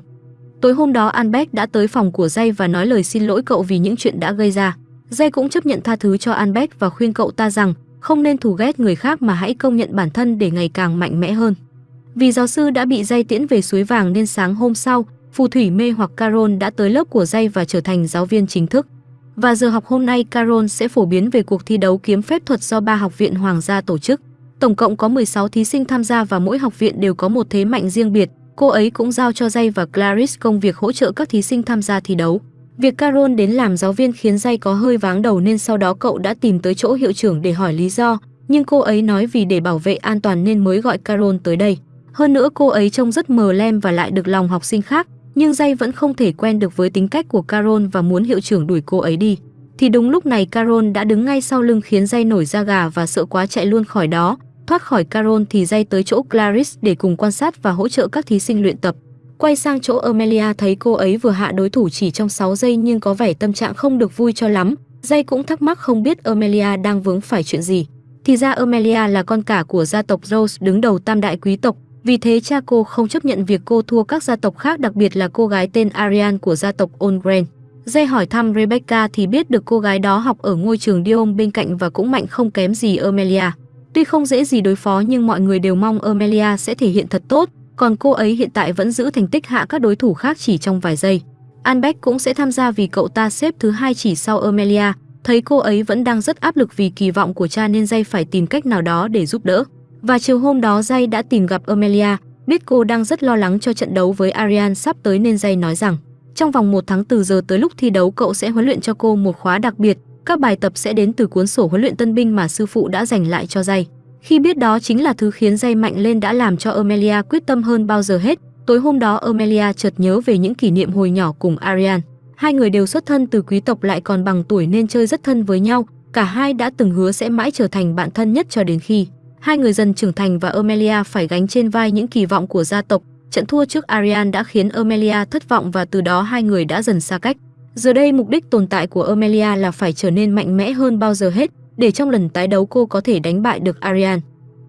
Tối hôm đó Albert đã tới phòng của Dây và nói lời xin lỗi cậu vì những chuyện đã gây ra. Dây cũng chấp nhận tha thứ cho Albert và khuyên cậu ta rằng không nên thù ghét người khác mà hãy công nhận bản thân để ngày càng mạnh mẽ hơn. Vì giáo sư đã bị Dây tiễn về suối vàng nên sáng hôm sau, phù thủy mê hoặc Carol đã tới lớp của dây và trở thành giáo viên chính thức. Và giờ học hôm nay Carol sẽ phổ biến về cuộc thi đấu kiếm phép thuật do ba học viện hoàng gia tổ chức. Tổng cộng có 16 thí sinh tham gia và mỗi học viện đều có một thế mạnh riêng biệt. Cô ấy cũng giao cho Jay và Clarice công việc hỗ trợ các thí sinh tham gia thi đấu. Việc Carol đến làm giáo viên khiến Jay có hơi váng đầu nên sau đó cậu đã tìm tới chỗ hiệu trưởng để hỏi lý do, nhưng cô ấy nói vì để bảo vệ an toàn nên mới gọi Carol tới đây. Hơn nữa cô ấy trông rất mờ lem và lại được lòng học sinh khác, nhưng Jay vẫn không thể quen được với tính cách của Carol và muốn hiệu trưởng đuổi cô ấy đi. Thì đúng lúc này Carol đã đứng ngay sau lưng khiến Jay nổi da gà và sợ quá chạy luôn khỏi đó. Thoát khỏi Carol thì Jay tới chỗ Clarice để cùng quan sát và hỗ trợ các thí sinh luyện tập. Quay sang chỗ Amelia thấy cô ấy vừa hạ đối thủ chỉ trong 6 giây nhưng có vẻ tâm trạng không được vui cho lắm. Jay cũng thắc mắc không biết Amelia đang vướng phải chuyện gì. Thì ra Amelia là con cả của gia tộc Rose đứng đầu tam đại quý tộc, vì thế cha cô không chấp nhận việc cô thua các gia tộc khác đặc biệt là cô gái tên Ariane của gia tộc Ongren. Dây hỏi thăm Rebecca thì biết được cô gái đó học ở ngôi trường Dion bên cạnh và cũng mạnh không kém gì Amelia. Tuy không dễ gì đối phó nhưng mọi người đều mong Amelia sẽ thể hiện thật tốt, còn cô ấy hiện tại vẫn giữ thành tích hạ các đối thủ khác chỉ trong vài giây. Anbeck cũng sẽ tham gia vì cậu ta xếp thứ hai chỉ sau Amelia, thấy cô ấy vẫn đang rất áp lực vì kỳ vọng của cha nên Jay phải tìm cách nào đó để giúp đỡ. Và chiều hôm đó Jay đã tìm gặp Amelia, biết cô đang rất lo lắng cho trận đấu với Ariane sắp tới nên Jay nói rằng trong vòng một tháng từ giờ tới lúc thi đấu cậu sẽ huấn luyện cho cô một khóa đặc biệt, các bài tập sẽ đến từ cuốn sổ huấn luyện tân binh mà sư phụ đã dành lại cho Jay. Khi biết đó chính là thứ khiến dây mạnh lên đã làm cho Amelia quyết tâm hơn bao giờ hết. Tối hôm đó Amelia chợt nhớ về những kỷ niệm hồi nhỏ cùng Arian. Hai người đều xuất thân từ quý tộc lại còn bằng tuổi nên chơi rất thân với nhau, cả hai đã từng hứa sẽ mãi trở thành bạn thân nhất cho đến khi Hai người dần trưởng thành và Amelia phải gánh trên vai những kỳ vọng của gia tộc. Trận thua trước Arian đã khiến Amelia thất vọng và từ đó hai người đã dần xa cách. Giờ đây mục đích tồn tại của Amelia là phải trở nên mạnh mẽ hơn bao giờ hết, để trong lần tái đấu cô có thể đánh bại được Ariane.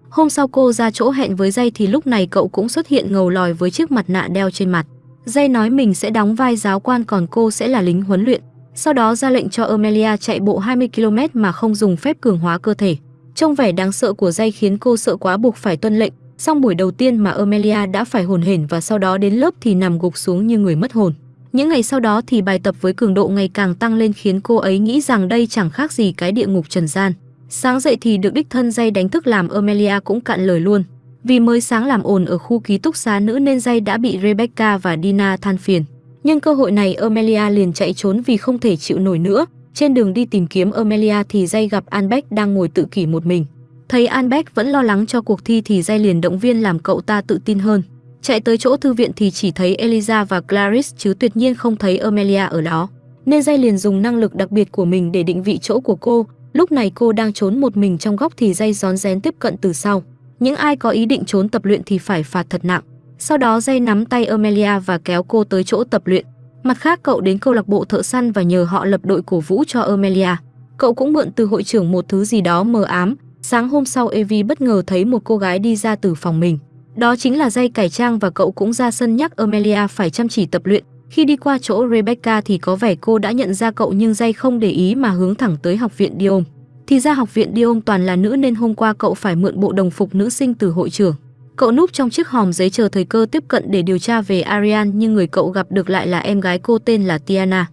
Hôm sau cô ra chỗ hẹn với Jay thì lúc này cậu cũng xuất hiện ngầu lòi với chiếc mặt nạ đeo trên mặt. Jay nói mình sẽ đóng vai giáo quan còn cô sẽ là lính huấn luyện. Sau đó ra lệnh cho Amelia chạy bộ 20 km mà không dùng phép cường hóa cơ thể. Trong vẻ đáng sợ của dây khiến cô sợ quá buộc phải tuân lệnh. Xong buổi đầu tiên mà Amelia đã phải hồn hển và sau đó đến lớp thì nằm gục xuống như người mất hồn. Những ngày sau đó thì bài tập với cường độ ngày càng tăng lên khiến cô ấy nghĩ rằng đây chẳng khác gì cái địa ngục trần gian. Sáng dậy thì được đích thân dây đánh thức làm Amelia cũng cạn lời luôn. Vì mới sáng làm ồn ở khu ký túc xá nữ nên dây đã bị Rebecca và Dina than phiền. Nhưng cơ hội này Amelia liền chạy trốn vì không thể chịu nổi nữa, trên đường đi tìm kiếm Amelia thì Jay gặp Anbeck đang ngồi tự kỷ một mình. Thấy Anbeck vẫn lo lắng cho cuộc thi thì Jay liền động viên làm cậu ta tự tin hơn. Chạy tới chỗ thư viện thì chỉ thấy Eliza và Clarice chứ tuyệt nhiên không thấy Amelia ở đó. Nên Jay liền dùng năng lực đặc biệt của mình để định vị chỗ của cô. Lúc này cô đang trốn một mình trong góc thì Jay rón rén tiếp cận từ sau. Những ai có ý định trốn tập luyện thì phải phạt thật nặng. Sau đó Jay nắm tay Amelia và kéo cô tới chỗ tập luyện. Mặt khác cậu đến câu lạc bộ thợ săn và nhờ họ lập đội cổ vũ cho Amelia. Cậu cũng mượn từ hội trưởng một thứ gì đó mờ ám, Sáng hôm sau Evie bất ngờ thấy một cô gái đi ra từ phòng mình. Đó chính là dây cải trang và cậu cũng ra sân nhắc Amelia phải chăm chỉ tập luyện. Khi đi qua chỗ Rebecca thì có vẻ cô đã nhận ra cậu nhưng dây không để ý mà hướng thẳng tới học viện Diom. Thì ra học viện Diom toàn là nữ nên hôm qua cậu phải mượn bộ đồng phục nữ sinh từ hội trưởng. Cậu núp trong chiếc hòm giấy chờ thời cơ tiếp cận để điều tra về Ariane, nhưng người cậu gặp được lại là em gái cô tên là Tiana.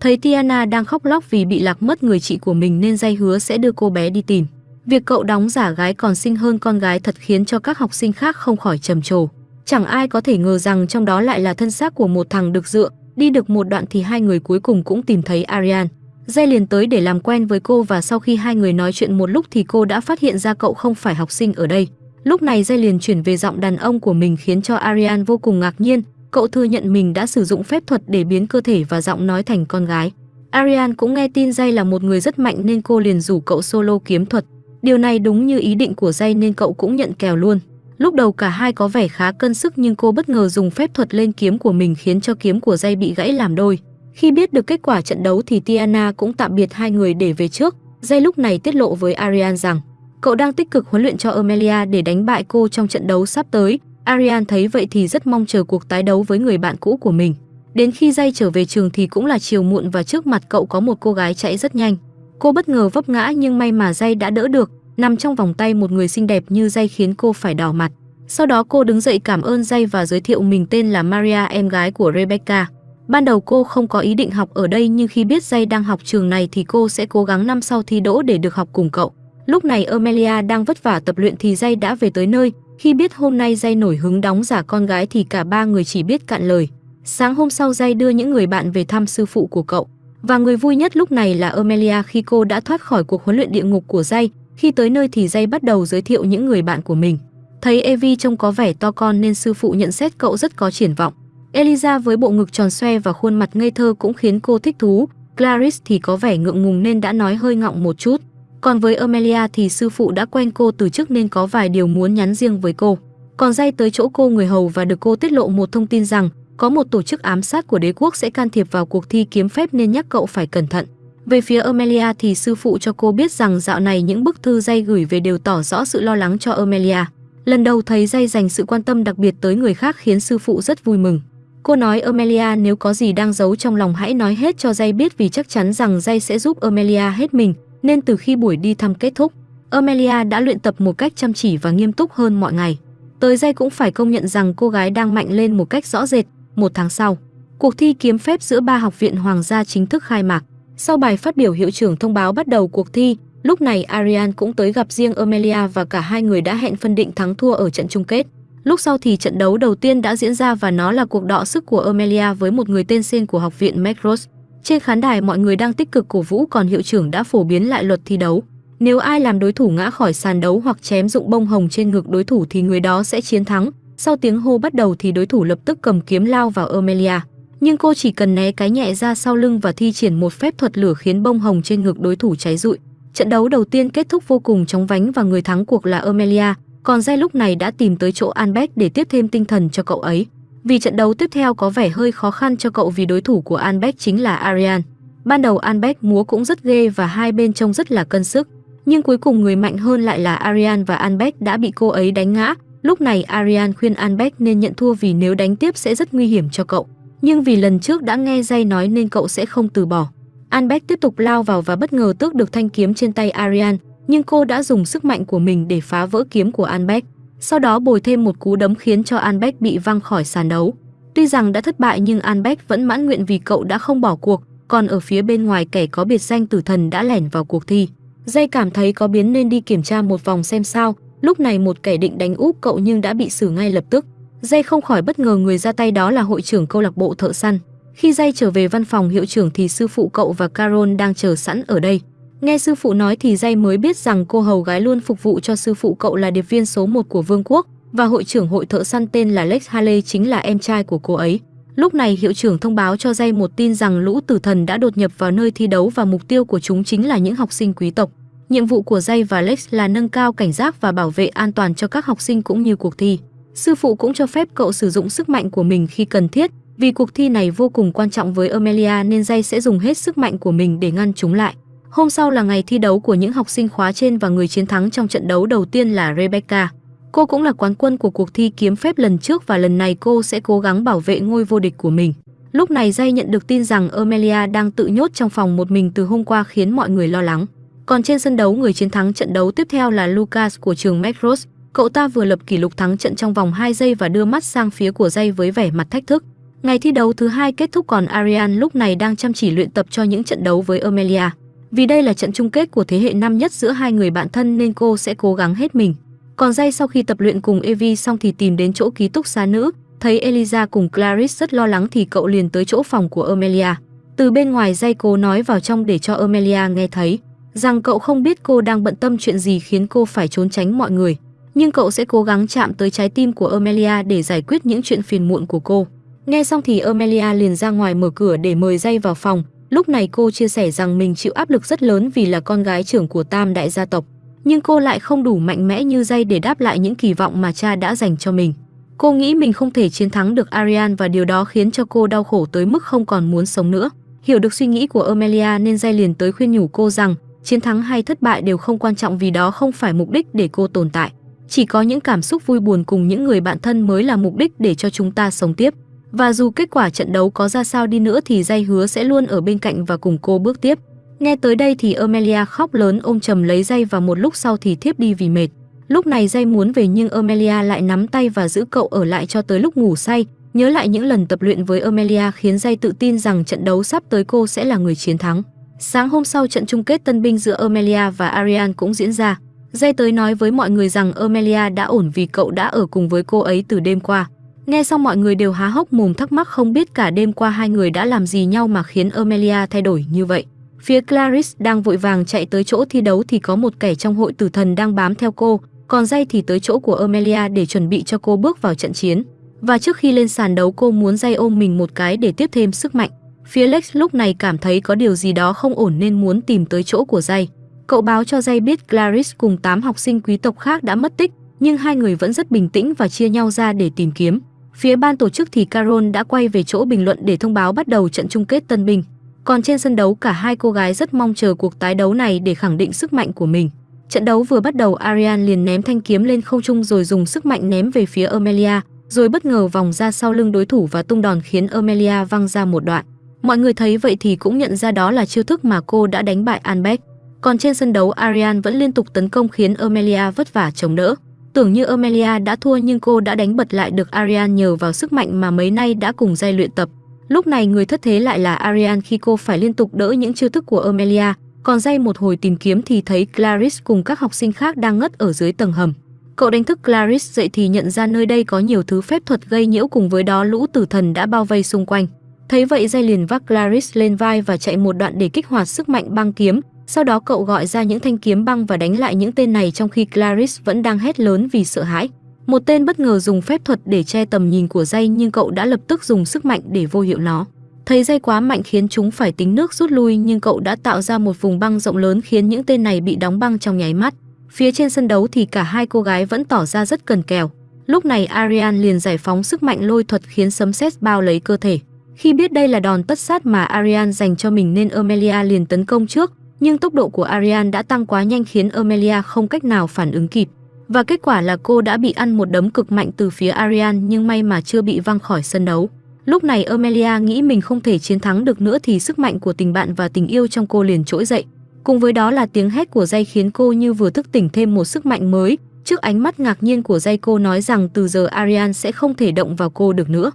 Thấy Tiana đang khóc lóc vì bị lạc mất người chị của mình nên dây hứa sẽ đưa cô bé đi tìm. Việc cậu đóng giả gái còn xinh hơn con gái thật khiến cho các học sinh khác không khỏi trầm trồ. Chẳng ai có thể ngờ rằng trong đó lại là thân xác của một thằng được dựa, đi được một đoạn thì hai người cuối cùng cũng tìm thấy Ariane. Dây liền tới để làm quen với cô và sau khi hai người nói chuyện một lúc thì cô đã phát hiện ra cậu không phải học sinh ở đây. Lúc này dây liền chuyển về giọng đàn ông của mình khiến cho Ariane vô cùng ngạc nhiên, cậu thừa nhận mình đã sử dụng phép thuật để biến cơ thể và giọng nói thành con gái. Ariane cũng nghe tin dây là một người rất mạnh nên cô liền rủ cậu solo kiếm thuật. Điều này đúng như ý định của dây nên cậu cũng nhận kèo luôn. Lúc đầu cả hai có vẻ khá cân sức nhưng cô bất ngờ dùng phép thuật lên kiếm của mình khiến cho kiếm của dây bị gãy làm đôi. Khi biết được kết quả trận đấu thì Tiana cũng tạm biệt hai người để về trước. Dây lúc này tiết lộ với Ariane rằng, cậu đang tích cực huấn luyện cho Amelia để đánh bại cô trong trận đấu sắp tới. Ariane thấy vậy thì rất mong chờ cuộc tái đấu với người bạn cũ của mình. Đến khi dây trở về trường thì cũng là chiều muộn và trước mặt cậu có một cô gái chạy rất nhanh. Cô bất ngờ vấp ngã nhưng may mà dây đã đỡ được, nằm trong vòng tay một người xinh đẹp như dây khiến cô phải đỏ mặt. Sau đó cô đứng dậy cảm ơn dây và giới thiệu mình tên là Maria em gái của Rebecca. Ban đầu cô không có ý định học ở đây nhưng khi biết dây đang học trường này thì cô sẽ cố gắng năm sau thi đỗ để được học cùng cậu. Lúc này Amelia đang vất vả tập luyện thì dây đã về tới nơi. Khi biết hôm nay dây nổi hứng đóng giả con gái thì cả ba người chỉ biết cạn lời. Sáng hôm sau dây đưa những người bạn về thăm sư phụ của cậu. Và người vui nhất lúc này là Amelia khi cô đã thoát khỏi cuộc huấn luyện địa ngục của Jay, Khi tới nơi thì Jay bắt đầu giới thiệu những người bạn của mình. Thấy Evie trông có vẻ to con nên sư phụ nhận xét cậu rất có triển vọng. Eliza với bộ ngực tròn xoe và khuôn mặt ngây thơ cũng khiến cô thích thú. Clarice thì có vẻ ngượng ngùng nên đã nói hơi ngọng một chút. Còn với Amelia thì sư phụ đã quen cô từ trước nên có vài điều muốn nhắn riêng với cô. Còn dây tới chỗ cô người hầu và được cô tiết lộ một thông tin rằng có một tổ chức ám sát của đế quốc sẽ can thiệp vào cuộc thi kiếm phép nên nhắc cậu phải cẩn thận. Về phía Amelia thì sư phụ cho cô biết rằng dạo này những bức thư dây gửi về đều tỏ rõ sự lo lắng cho Amelia. Lần đầu thấy dây dành sự quan tâm đặc biệt tới người khác khiến sư phụ rất vui mừng. Cô nói Amelia nếu có gì đang giấu trong lòng hãy nói hết cho dây biết vì chắc chắn rằng dây sẽ giúp Amelia hết mình, nên từ khi buổi đi thăm kết thúc, Amelia đã luyện tập một cách chăm chỉ và nghiêm túc hơn mọi ngày. Tới dây cũng phải công nhận rằng cô gái đang mạnh lên một cách rõ rệt. Một tháng sau, cuộc thi kiếm phép giữa ba học viện hoàng gia chính thức khai mạc. Sau bài phát biểu hiệu trưởng thông báo bắt đầu cuộc thi, lúc này Arian cũng tới gặp riêng Amelia và cả hai người đã hẹn phân định thắng thua ở trận chung kết. Lúc sau thì trận đấu đầu tiên đã diễn ra và nó là cuộc đọ sức của Amelia với một người tên Sen của học viện Macross. Trên khán đài mọi người đang tích cực cổ vũ còn hiệu trưởng đã phổ biến lại luật thi đấu. Nếu ai làm đối thủ ngã khỏi sàn đấu hoặc chém dụng bông hồng trên ngực đối thủ thì người đó sẽ chiến thắng. Sau tiếng hô bắt đầu thì đối thủ lập tức cầm kiếm lao vào Amelia. Nhưng cô chỉ cần né cái nhẹ ra sau lưng và thi triển một phép thuật lửa khiến bông hồng trên ngực đối thủ cháy rụi. Trận đấu đầu tiên kết thúc vô cùng chóng vánh và người thắng cuộc là Amelia, còn Jay lúc này đã tìm tới chỗ Albert để tiếp thêm tinh thần cho cậu ấy. Vì trận đấu tiếp theo có vẻ hơi khó khăn cho cậu vì đối thủ của Albert chính là Arian. Ban đầu Albert múa cũng rất ghê và hai bên trông rất là cân sức, nhưng cuối cùng người mạnh hơn lại là Arian và Albert đã bị cô ấy đánh ngã. Lúc này Arian khuyên Albert nên nhận thua vì nếu đánh tiếp sẽ rất nguy hiểm cho cậu. Nhưng vì lần trước đã nghe Jay nói nên cậu sẽ không từ bỏ. Albert tiếp tục lao vào và bất ngờ tước được thanh kiếm trên tay Arian, nhưng cô đã dùng sức mạnh của mình để phá vỡ kiếm của Albert. Sau đó bồi thêm một cú đấm khiến cho Albert bị văng khỏi sàn đấu. Tuy rằng đã thất bại nhưng Albert vẫn mãn nguyện vì cậu đã không bỏ cuộc, còn ở phía bên ngoài kẻ có biệt danh tử thần đã lẻn vào cuộc thi. Dây cảm thấy có biến nên đi kiểm tra một vòng xem sao, lúc này một kẻ định đánh úp cậu nhưng đã bị xử ngay lập tức. Dây không khỏi bất ngờ người ra tay đó là hội trưởng câu lạc bộ thợ săn. Khi Dây trở về văn phòng hiệu trưởng thì sư phụ cậu và Carol đang chờ sẵn ở đây. Nghe sư phụ nói thì Dây mới biết rằng cô hầu gái luôn phục vụ cho sư phụ cậu là điệp viên số 1 của vương quốc và hội trưởng hội thợ săn tên là Lex Haley chính là em trai của cô ấy. Lúc này hiệu trưởng thông báo cho Dây một tin rằng lũ tử thần đã đột nhập vào nơi thi đấu và mục tiêu của chúng chính là những học sinh quý tộc. Nhiệm vụ của Jay và Lex là nâng cao cảnh giác và bảo vệ an toàn cho các học sinh cũng như cuộc thi. Sư phụ cũng cho phép cậu sử dụng sức mạnh của mình khi cần thiết, vì cuộc thi này vô cùng quan trọng với Amelia nên Jay sẽ dùng hết sức mạnh của mình để ngăn chúng lại. Hôm sau là ngày thi đấu của những học sinh khóa trên và người chiến thắng trong trận đấu đầu tiên là Rebecca. Cô cũng là quán quân của cuộc thi kiếm phép lần trước và lần này cô sẽ cố gắng bảo vệ ngôi vô địch của mình. Lúc này Jay nhận được tin rằng Amelia đang tự nhốt trong phòng một mình từ hôm qua khiến mọi người lo lắng. Còn trên sân đấu người chiến thắng trận đấu tiếp theo là Lucas của trường Macross. Cậu ta vừa lập kỷ lục thắng trận trong vòng 2 giây và đưa mắt sang phía của dây với vẻ mặt thách thức. Ngày thi đấu thứ hai kết thúc còn Ariane lúc này đang chăm chỉ luyện tập cho những trận đấu với Amelia. Vì đây là trận chung kết của thế hệ năm nhất giữa hai người bạn thân nên cô sẽ cố gắng hết mình. Còn dây sau khi tập luyện cùng Evie xong thì tìm đến chỗ ký túc xá nữ, thấy Eliza cùng Clarice rất lo lắng thì cậu liền tới chỗ phòng của Amelia. Từ bên ngoài dây cố nói vào trong để cho Amelia nghe thấy rằng cậu không biết cô đang bận tâm chuyện gì khiến cô phải trốn tránh mọi người, nhưng cậu sẽ cố gắng chạm tới trái tim của Amelia để giải quyết những chuyện phiền muộn của cô. Nghe xong thì Amelia liền ra ngoài mở cửa để mời Jay vào phòng. Lúc này cô chia sẻ rằng mình chịu áp lực rất lớn vì là con gái trưởng của tam đại gia tộc, nhưng cô lại không đủ mạnh mẽ như Jay để đáp lại những kỳ vọng mà cha đã dành cho mình. Cô nghĩ mình không thể chiến thắng được Ariane và điều đó khiến cho cô đau khổ tới mức không còn muốn sống nữa. Hiểu được suy nghĩ của Amelia nên Jay liền tới khuyên nhủ cô rằng chiến thắng hay thất bại đều không quan trọng vì đó không phải mục đích để cô tồn tại. Chỉ có những cảm xúc vui buồn cùng những người bạn thân mới là mục đích để cho chúng ta sống tiếp. Và dù kết quả trận đấu có ra sao đi nữa thì dây hứa sẽ luôn ở bên cạnh và cùng cô bước tiếp. Nghe tới đây thì Amelia khóc lớn ôm chầm lấy dây và một lúc sau thì thiếp đi vì mệt. Lúc này dây muốn về nhưng Amelia lại nắm tay và giữ cậu ở lại cho tới lúc ngủ say. Nhớ lại những lần tập luyện với Amelia khiến dây tự tin rằng trận đấu sắp tới cô sẽ là người chiến thắng. Sáng hôm sau trận chung kết tân binh giữa Amelia và Ariane cũng diễn ra. Jay tới nói với mọi người rằng Amelia đã ổn vì cậu đã ở cùng với cô ấy từ đêm qua. Nghe xong mọi người đều há hốc mồm thắc mắc không biết cả đêm qua hai người đã làm gì nhau mà khiến Amelia thay đổi như vậy. Phía Clarice đang vội vàng chạy tới chỗ thi đấu thì có một kẻ trong hội tử thần đang bám theo cô, còn Jay thì tới chỗ của Amelia để chuẩn bị cho cô bước vào trận chiến. Và trước khi lên sàn đấu cô muốn Jay ôm mình một cái để tiếp thêm sức mạnh. Phía Lex lúc này cảm thấy có điều gì đó không ổn nên muốn tìm tới chỗ của Jay. Cậu báo cho Jay biết Clarice cùng 8 học sinh quý tộc khác đã mất tích, nhưng hai người vẫn rất bình tĩnh và chia nhau ra để tìm kiếm. Phía ban tổ chức thì Carol đã quay về chỗ bình luận để thông báo bắt đầu trận chung kết tân binh. Còn trên sân đấu cả hai cô gái rất mong chờ cuộc tái đấu này để khẳng định sức mạnh của mình. Trận đấu vừa bắt đầu Ariane liền ném thanh kiếm lên không trung rồi dùng sức mạnh ném về phía Amelia, rồi bất ngờ vòng ra sau lưng đối thủ và tung đòn khiến Amelia văng ra một đoạn. Mọi người thấy vậy thì cũng nhận ra đó là chiêu thức mà cô đã đánh bại Anbeck. Còn trên sân đấu Ariane vẫn liên tục tấn công khiến Amelia vất vả chống đỡ. Tưởng như Amelia đã thua nhưng cô đã đánh bật lại được Ariane nhờ vào sức mạnh mà mấy nay đã cùng dây luyện tập. Lúc này người thất thế lại là Ariane khi cô phải liên tục đỡ những chiêu thức của Amelia, còn dây một hồi tìm kiếm thì thấy Clarice cùng các học sinh khác đang ngất ở dưới tầng hầm. Cậu đánh thức Clarice dậy thì nhận ra nơi đây có nhiều thứ phép thuật gây nhiễu cùng với đó lũ tử thần đã bao vây xung quanh. Thấy vậy dây liền vác Clarice lên vai và chạy một đoạn để kích hoạt sức mạnh băng kiếm, sau đó cậu gọi ra những thanh kiếm băng và đánh lại những tên này trong khi Clarice vẫn đang hét lớn vì sợ hãi. Một tên bất ngờ dùng phép thuật để che tầm nhìn của dây nhưng cậu đã lập tức dùng sức mạnh để vô hiệu nó. Thấy dây quá mạnh khiến chúng phải tính nước rút lui nhưng cậu đã tạo ra một vùng băng rộng lớn khiến những tên này bị đóng băng trong nháy mắt. Phía trên sân đấu thì cả hai cô gái vẫn tỏ ra rất cần kèo. Lúc này Arian liền giải phóng sức mạnh lôi thuật khiến sấm sét bao lấy cơ thể. Khi biết đây là đòn tất sát mà Ariane dành cho mình nên Amelia liền tấn công trước, nhưng tốc độ của Ariane đã tăng quá nhanh khiến Amelia không cách nào phản ứng kịp. Và kết quả là cô đã bị ăn một đấm cực mạnh từ phía Ariane nhưng may mà chưa bị văng khỏi sân đấu. Lúc này Amelia nghĩ mình không thể chiến thắng được nữa thì sức mạnh của tình bạn và tình yêu trong cô liền trỗi dậy. Cùng với đó là tiếng hét của dây khiến cô như vừa thức tỉnh thêm một sức mạnh mới. Trước ánh mắt ngạc nhiên của dây cô nói rằng từ giờ Ariane sẽ không thể động vào cô được nữa.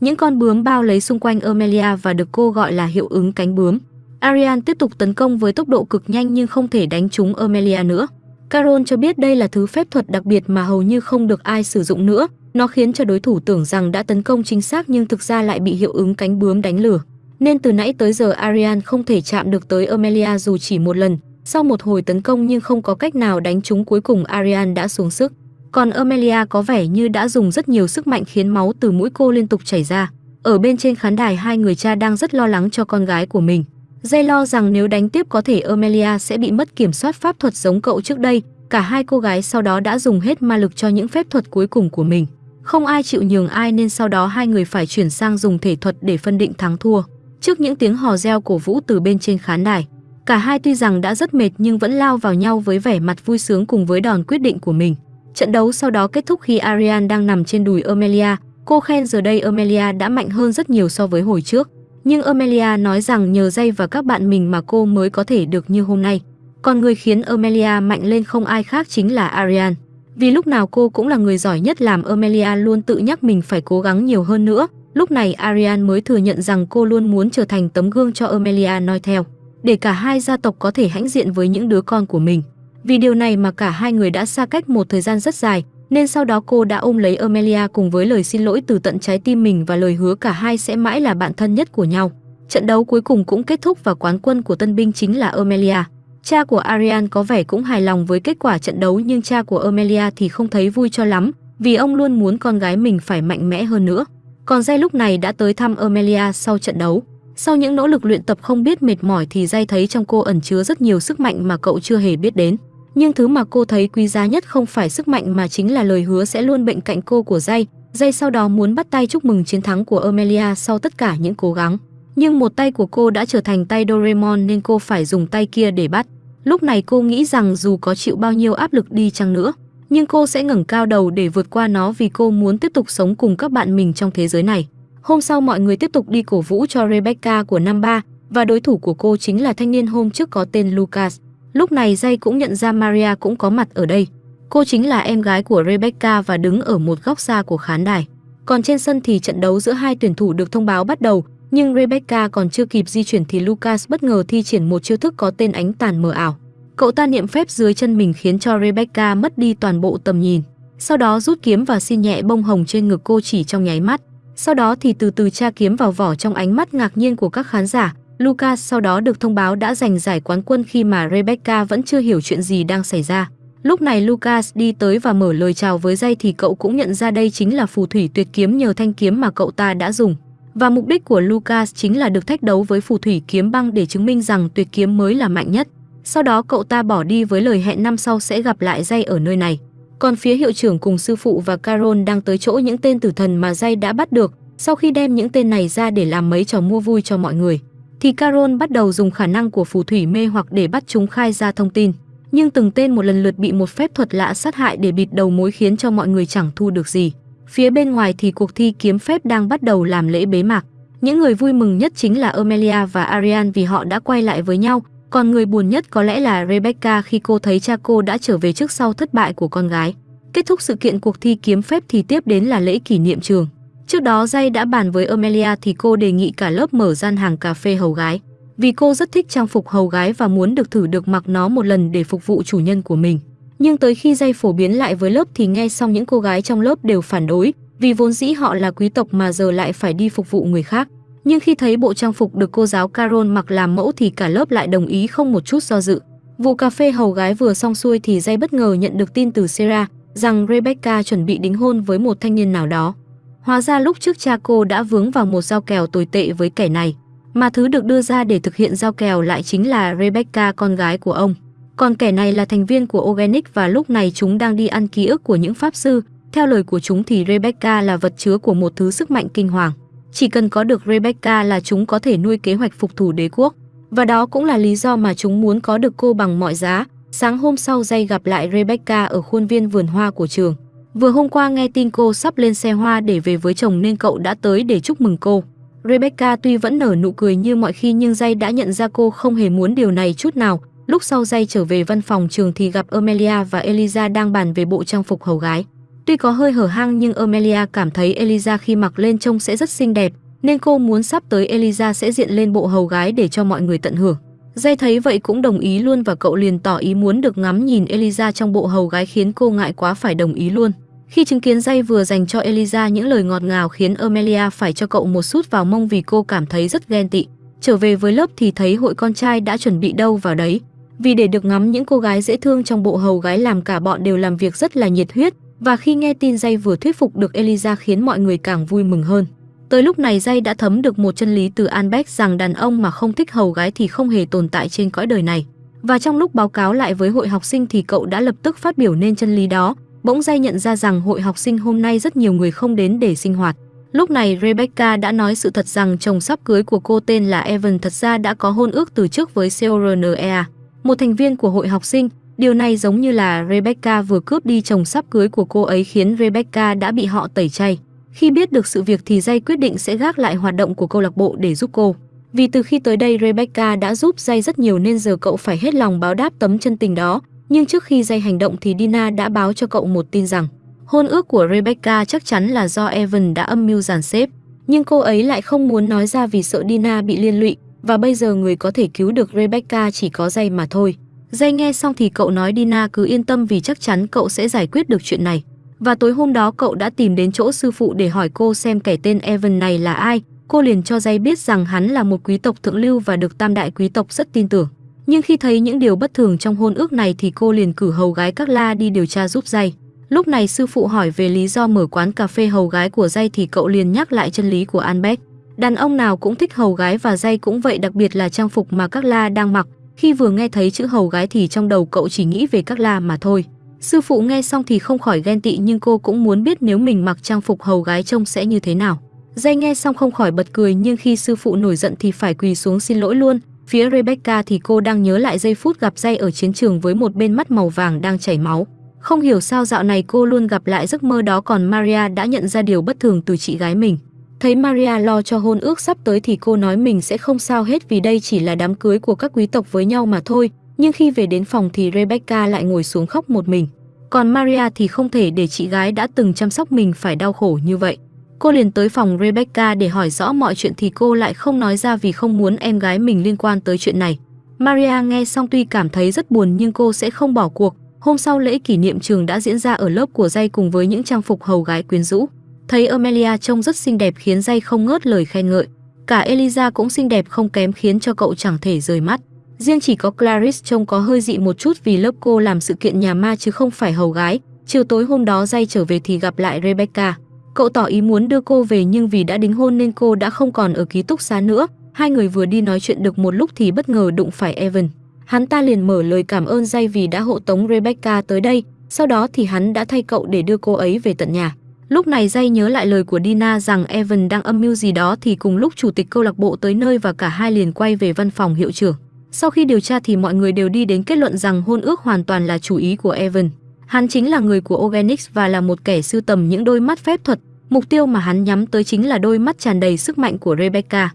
Những con bướm bao lấy xung quanh Amelia và được cô gọi là hiệu ứng cánh bướm. Ariane tiếp tục tấn công với tốc độ cực nhanh nhưng không thể đánh trúng Amelia nữa. Carol cho biết đây là thứ phép thuật đặc biệt mà hầu như không được ai sử dụng nữa. Nó khiến cho đối thủ tưởng rằng đã tấn công chính xác nhưng thực ra lại bị hiệu ứng cánh bướm đánh lừa. Nên từ nãy tới giờ Ariane không thể chạm được tới Amelia dù chỉ một lần. Sau một hồi tấn công nhưng không có cách nào đánh trúng cuối cùng Ariane đã xuống sức. Còn Amelia có vẻ như đã dùng rất nhiều sức mạnh khiến máu từ mũi cô liên tục chảy ra. Ở bên trên khán đài hai người cha đang rất lo lắng cho con gái của mình. Dây lo rằng nếu đánh tiếp có thể Amelia sẽ bị mất kiểm soát pháp thuật giống cậu trước đây. Cả hai cô gái sau đó đã dùng hết ma lực cho những phép thuật cuối cùng của mình. Không ai chịu nhường ai nên sau đó hai người phải chuyển sang dùng thể thuật để phân định thắng thua. Trước những tiếng hò reo cổ vũ từ bên trên khán đài, Cả hai tuy rằng đã rất mệt nhưng vẫn lao vào nhau với vẻ mặt vui sướng cùng với đòn quyết định của mình. Trận đấu sau đó kết thúc khi Arian đang nằm trên đùi Amelia. Cô khen giờ đây Amelia đã mạnh hơn rất nhiều so với hồi trước. Nhưng Amelia nói rằng nhờ dây và các bạn mình mà cô mới có thể được như hôm nay. Còn người khiến Amelia mạnh lên không ai khác chính là Arian. Vì lúc nào cô cũng là người giỏi nhất làm Amelia luôn tự nhắc mình phải cố gắng nhiều hơn nữa. Lúc này Arian mới thừa nhận rằng cô luôn muốn trở thành tấm gương cho Amelia noi theo, để cả hai gia tộc có thể hãnh diện với những đứa con của mình. Vì điều này mà cả hai người đã xa cách một thời gian rất dài, nên sau đó cô đã ôm lấy Amelia cùng với lời xin lỗi từ tận trái tim mình và lời hứa cả hai sẽ mãi là bạn thân nhất của nhau. Trận đấu cuối cùng cũng kết thúc và quán quân của tân binh chính là Amelia. Cha của Arian có vẻ cũng hài lòng với kết quả trận đấu nhưng cha của Amelia thì không thấy vui cho lắm, vì ông luôn muốn con gái mình phải mạnh mẽ hơn nữa. Còn Jay lúc này đã tới thăm Amelia sau trận đấu. Sau những nỗ lực luyện tập không biết mệt mỏi thì Jay thấy trong cô ẩn chứa rất nhiều sức mạnh mà cậu chưa hề biết đến. Nhưng thứ mà cô thấy quý giá nhất không phải sức mạnh mà chính là lời hứa sẽ luôn bên cạnh cô của dây dây sau đó muốn bắt tay chúc mừng chiến thắng của Amelia sau tất cả những cố gắng. Nhưng một tay của cô đã trở thành tay Doraemon nên cô phải dùng tay kia để bắt. Lúc này cô nghĩ rằng dù có chịu bao nhiêu áp lực đi chăng nữa, nhưng cô sẽ ngẩng cao đầu để vượt qua nó vì cô muốn tiếp tục sống cùng các bạn mình trong thế giới này. Hôm sau mọi người tiếp tục đi cổ vũ cho Rebecca của năm ba và đối thủ của cô chính là thanh niên hôm trước có tên Lucas. Lúc này Jay cũng nhận ra Maria cũng có mặt ở đây. Cô chính là em gái của Rebecca và đứng ở một góc xa của khán đài. Còn trên sân thì trận đấu giữa hai tuyển thủ được thông báo bắt đầu, nhưng Rebecca còn chưa kịp di chuyển thì Lucas bất ngờ thi triển một chiêu thức có tên ánh tàn mờ ảo. Cậu ta niệm phép dưới chân mình khiến cho Rebecca mất đi toàn bộ tầm nhìn. Sau đó rút kiếm và xin nhẹ bông hồng trên ngực cô chỉ trong nháy mắt. Sau đó thì từ từ tra kiếm vào vỏ trong ánh mắt ngạc nhiên của các khán giả. Lucas sau đó được thông báo đã giành giải quán quân khi mà Rebecca vẫn chưa hiểu chuyện gì đang xảy ra. Lúc này Lucas đi tới và mở lời chào với dây thì cậu cũng nhận ra đây chính là phù thủy tuyệt kiếm nhờ thanh kiếm mà cậu ta đã dùng. Và mục đích của Lucas chính là được thách đấu với phù thủy kiếm băng để chứng minh rằng tuyệt kiếm mới là mạnh nhất. Sau đó cậu ta bỏ đi với lời hẹn năm sau sẽ gặp lại Dây ở nơi này. Còn phía hiệu trưởng cùng sư phụ và Carol đang tới chỗ những tên tử thần mà Dây đã bắt được. Sau khi đem những tên này ra để làm mấy trò mua vui cho mọi người, thì Carol bắt đầu dùng khả năng của phù thủy mê hoặc để bắt chúng khai ra thông tin. Nhưng từng tên một lần lượt bị một phép thuật lạ sát hại để bịt đầu mối khiến cho mọi người chẳng thu được gì. Phía bên ngoài thì cuộc thi kiếm phép đang bắt đầu làm lễ bế mạc. Những người vui mừng nhất chính là Amelia và Arian vì họ đã quay lại với nhau, còn người buồn nhất có lẽ là Rebecca khi cô thấy cha cô đã trở về trước sau thất bại của con gái. Kết thúc sự kiện cuộc thi kiếm phép thì tiếp đến là lễ kỷ niệm trường. Trước đó Jay đã bàn với Amelia thì cô đề nghị cả lớp mở gian hàng cà phê hầu gái. Vì cô rất thích trang phục hầu gái và muốn được thử được mặc nó một lần để phục vụ chủ nhân của mình. Nhưng tới khi Jay phổ biến lại với lớp thì nghe xong những cô gái trong lớp đều phản đối, vì vốn dĩ họ là quý tộc mà giờ lại phải đi phục vụ người khác nhưng khi thấy bộ trang phục được cô giáo Carol mặc làm mẫu thì cả lớp lại đồng ý không một chút do dự. Vụ cà phê hầu gái vừa xong xuôi thì Jay bất ngờ nhận được tin từ Sarah rằng Rebecca chuẩn bị đính hôn với một thanh niên nào đó. Hóa ra lúc trước cha cô đã vướng vào một giao kèo tồi tệ với kẻ này, mà thứ được đưa ra để thực hiện giao kèo lại chính là Rebecca con gái của ông. Còn kẻ này là thành viên của Organic và lúc này chúng đang đi ăn ký ức của những pháp sư. Theo lời của chúng thì Rebecca là vật chứa của một thứ sức mạnh kinh hoàng. Chỉ cần có được Rebecca là chúng có thể nuôi kế hoạch phục thủ đế quốc. Và đó cũng là lý do mà chúng muốn có được cô bằng mọi giá. Sáng hôm sau Jay gặp lại Rebecca ở khuôn viên vườn hoa của trường. Vừa hôm qua nghe tin cô sắp lên xe hoa để về với chồng nên cậu đã tới để chúc mừng cô. Rebecca tuy vẫn nở nụ cười như mọi khi nhưng Jay đã nhận ra cô không hề muốn điều này chút nào. Lúc sau Jay trở về văn phòng trường thì gặp Amelia và Eliza đang bàn về bộ trang phục hầu gái. Tuy có hơi hở hang nhưng Amelia cảm thấy Eliza khi mặc lên trông sẽ rất xinh đẹp, nên cô muốn sắp tới Eliza sẽ diện lên bộ hầu gái để cho mọi người tận hưởng. Jay thấy vậy cũng đồng ý luôn và cậu liền tỏ ý muốn được ngắm nhìn Eliza trong bộ hầu gái khiến cô ngại quá phải đồng ý luôn. Khi chứng kiến dây vừa dành cho Eliza những lời ngọt ngào khiến Amelia phải cho cậu một sút vào mông vì cô cảm thấy rất ghen tị. Trở về với lớp thì thấy hội con trai đã chuẩn bị đâu vào đấy. Vì để được ngắm những cô gái dễ thương trong bộ hầu gái làm cả bọn đều làm việc rất là nhiệt huyết, và khi nghe tin dây vừa thuyết phục được Eliza khiến mọi người càng vui mừng hơn. Tới lúc này dây đã thấm được một chân lý từ Albert rằng đàn ông mà không thích hầu gái thì không hề tồn tại trên cõi đời này. Và trong lúc báo cáo lại với hội học sinh thì cậu đã lập tức phát biểu nên chân lý đó. Bỗng Jay nhận ra rằng hội học sinh hôm nay rất nhiều người không đến để sinh hoạt. Lúc này Rebecca đã nói sự thật rằng chồng sắp cưới của cô tên là Evan thật ra đã có hôn ước từ trước với CORNEA, một thành viên của hội học sinh. Điều này giống như là Rebecca vừa cướp đi chồng sắp cưới của cô ấy khiến Rebecca đã bị họ tẩy chay. Khi biết được sự việc thì Jay quyết định sẽ gác lại hoạt động của câu lạc bộ để giúp cô. Vì từ khi tới đây Rebecca đã giúp Jay rất nhiều nên giờ cậu phải hết lòng báo đáp tấm chân tình đó. Nhưng trước khi dây hành động thì Dina đã báo cho cậu một tin rằng hôn ước của Rebecca chắc chắn là do Evan đã âm mưu giàn xếp. Nhưng cô ấy lại không muốn nói ra vì sợ Dina bị liên lụy, và bây giờ người có thể cứu được Rebecca chỉ có dây mà thôi. Dây nghe xong thì cậu nói Dina cứ yên tâm vì chắc chắn cậu sẽ giải quyết được chuyện này. Và tối hôm đó cậu đã tìm đến chỗ sư phụ để hỏi cô xem kẻ tên Evan này là ai. Cô liền cho dây biết rằng hắn là một quý tộc thượng lưu và được tam đại quý tộc rất tin tưởng. Nhưng khi thấy những điều bất thường trong hôn ước này thì cô liền cử hầu gái các la đi điều tra giúp dây. Lúc này sư phụ hỏi về lý do mở quán cà phê hầu gái của dây thì cậu liền nhắc lại chân lý của Albert. Đàn ông nào cũng thích hầu gái và dây cũng vậy, đặc biệt là trang phục mà các la đang mặc. Khi vừa nghe thấy chữ hầu gái thì trong đầu cậu chỉ nghĩ về các la mà thôi. Sư phụ nghe xong thì không khỏi ghen tị, nhưng cô cũng muốn biết nếu mình mặc trang phục hầu gái trông sẽ như thế nào. Dây nghe xong không khỏi bật cười, nhưng khi sư phụ nổi giận thì phải quỳ xuống xin lỗi luôn. Phía Rebecca thì cô đang nhớ lại giây phút gặp dây ở chiến trường với một bên mắt màu vàng đang chảy máu. Không hiểu sao dạo này cô luôn gặp lại giấc mơ đó còn Maria đã nhận ra điều bất thường từ chị gái mình. Thấy Maria lo cho hôn ước sắp tới thì cô nói mình sẽ không sao hết vì đây chỉ là đám cưới của các quý tộc với nhau mà thôi. Nhưng khi về đến phòng thì Rebecca lại ngồi xuống khóc một mình. Còn Maria thì không thể để chị gái đã từng chăm sóc mình phải đau khổ như vậy. Cô liền tới phòng Rebecca để hỏi rõ mọi chuyện thì cô lại không nói ra vì không muốn em gái mình liên quan tới chuyện này. Maria nghe xong tuy cảm thấy rất buồn nhưng cô sẽ không bỏ cuộc. Hôm sau lễ kỷ niệm trường đã diễn ra ở lớp của Dây cùng với những trang phục hầu gái quyến rũ. Thấy Amelia trông rất xinh đẹp khiến Dây không ngớt lời khen ngợi. Cả Eliza cũng xinh đẹp không kém khiến cho cậu chẳng thể rời mắt. Riêng chỉ có Clarice trông có hơi dị một chút vì lớp cô làm sự kiện nhà ma chứ không phải hầu gái. Chiều tối hôm đó Dây trở về thì gặp lại Rebecca. Cậu tỏ ý muốn đưa cô về nhưng vì đã đính hôn nên cô đã không còn ở ký túc xá nữa. Hai người vừa đi nói chuyện được một lúc thì bất ngờ đụng phải Evan. Hắn ta liền mở lời cảm ơn Dây vì đã hộ tống Rebecca tới đây. Sau đó thì hắn đã thay cậu để đưa cô ấy về tận nhà. Lúc này Dây nhớ lại lời của Dina rằng Evan đang âm mưu gì đó thì cùng lúc chủ tịch câu lạc bộ tới nơi và cả hai liền quay về văn phòng hiệu trưởng. Sau khi điều tra thì mọi người đều đi đến kết luận rằng hôn ước hoàn toàn là chủ ý của Evan. Hắn chính là người của Organics và là một kẻ sưu tầm những đôi mắt phép thuật. Mục tiêu mà hắn nhắm tới chính là đôi mắt tràn đầy sức mạnh của Rebecca.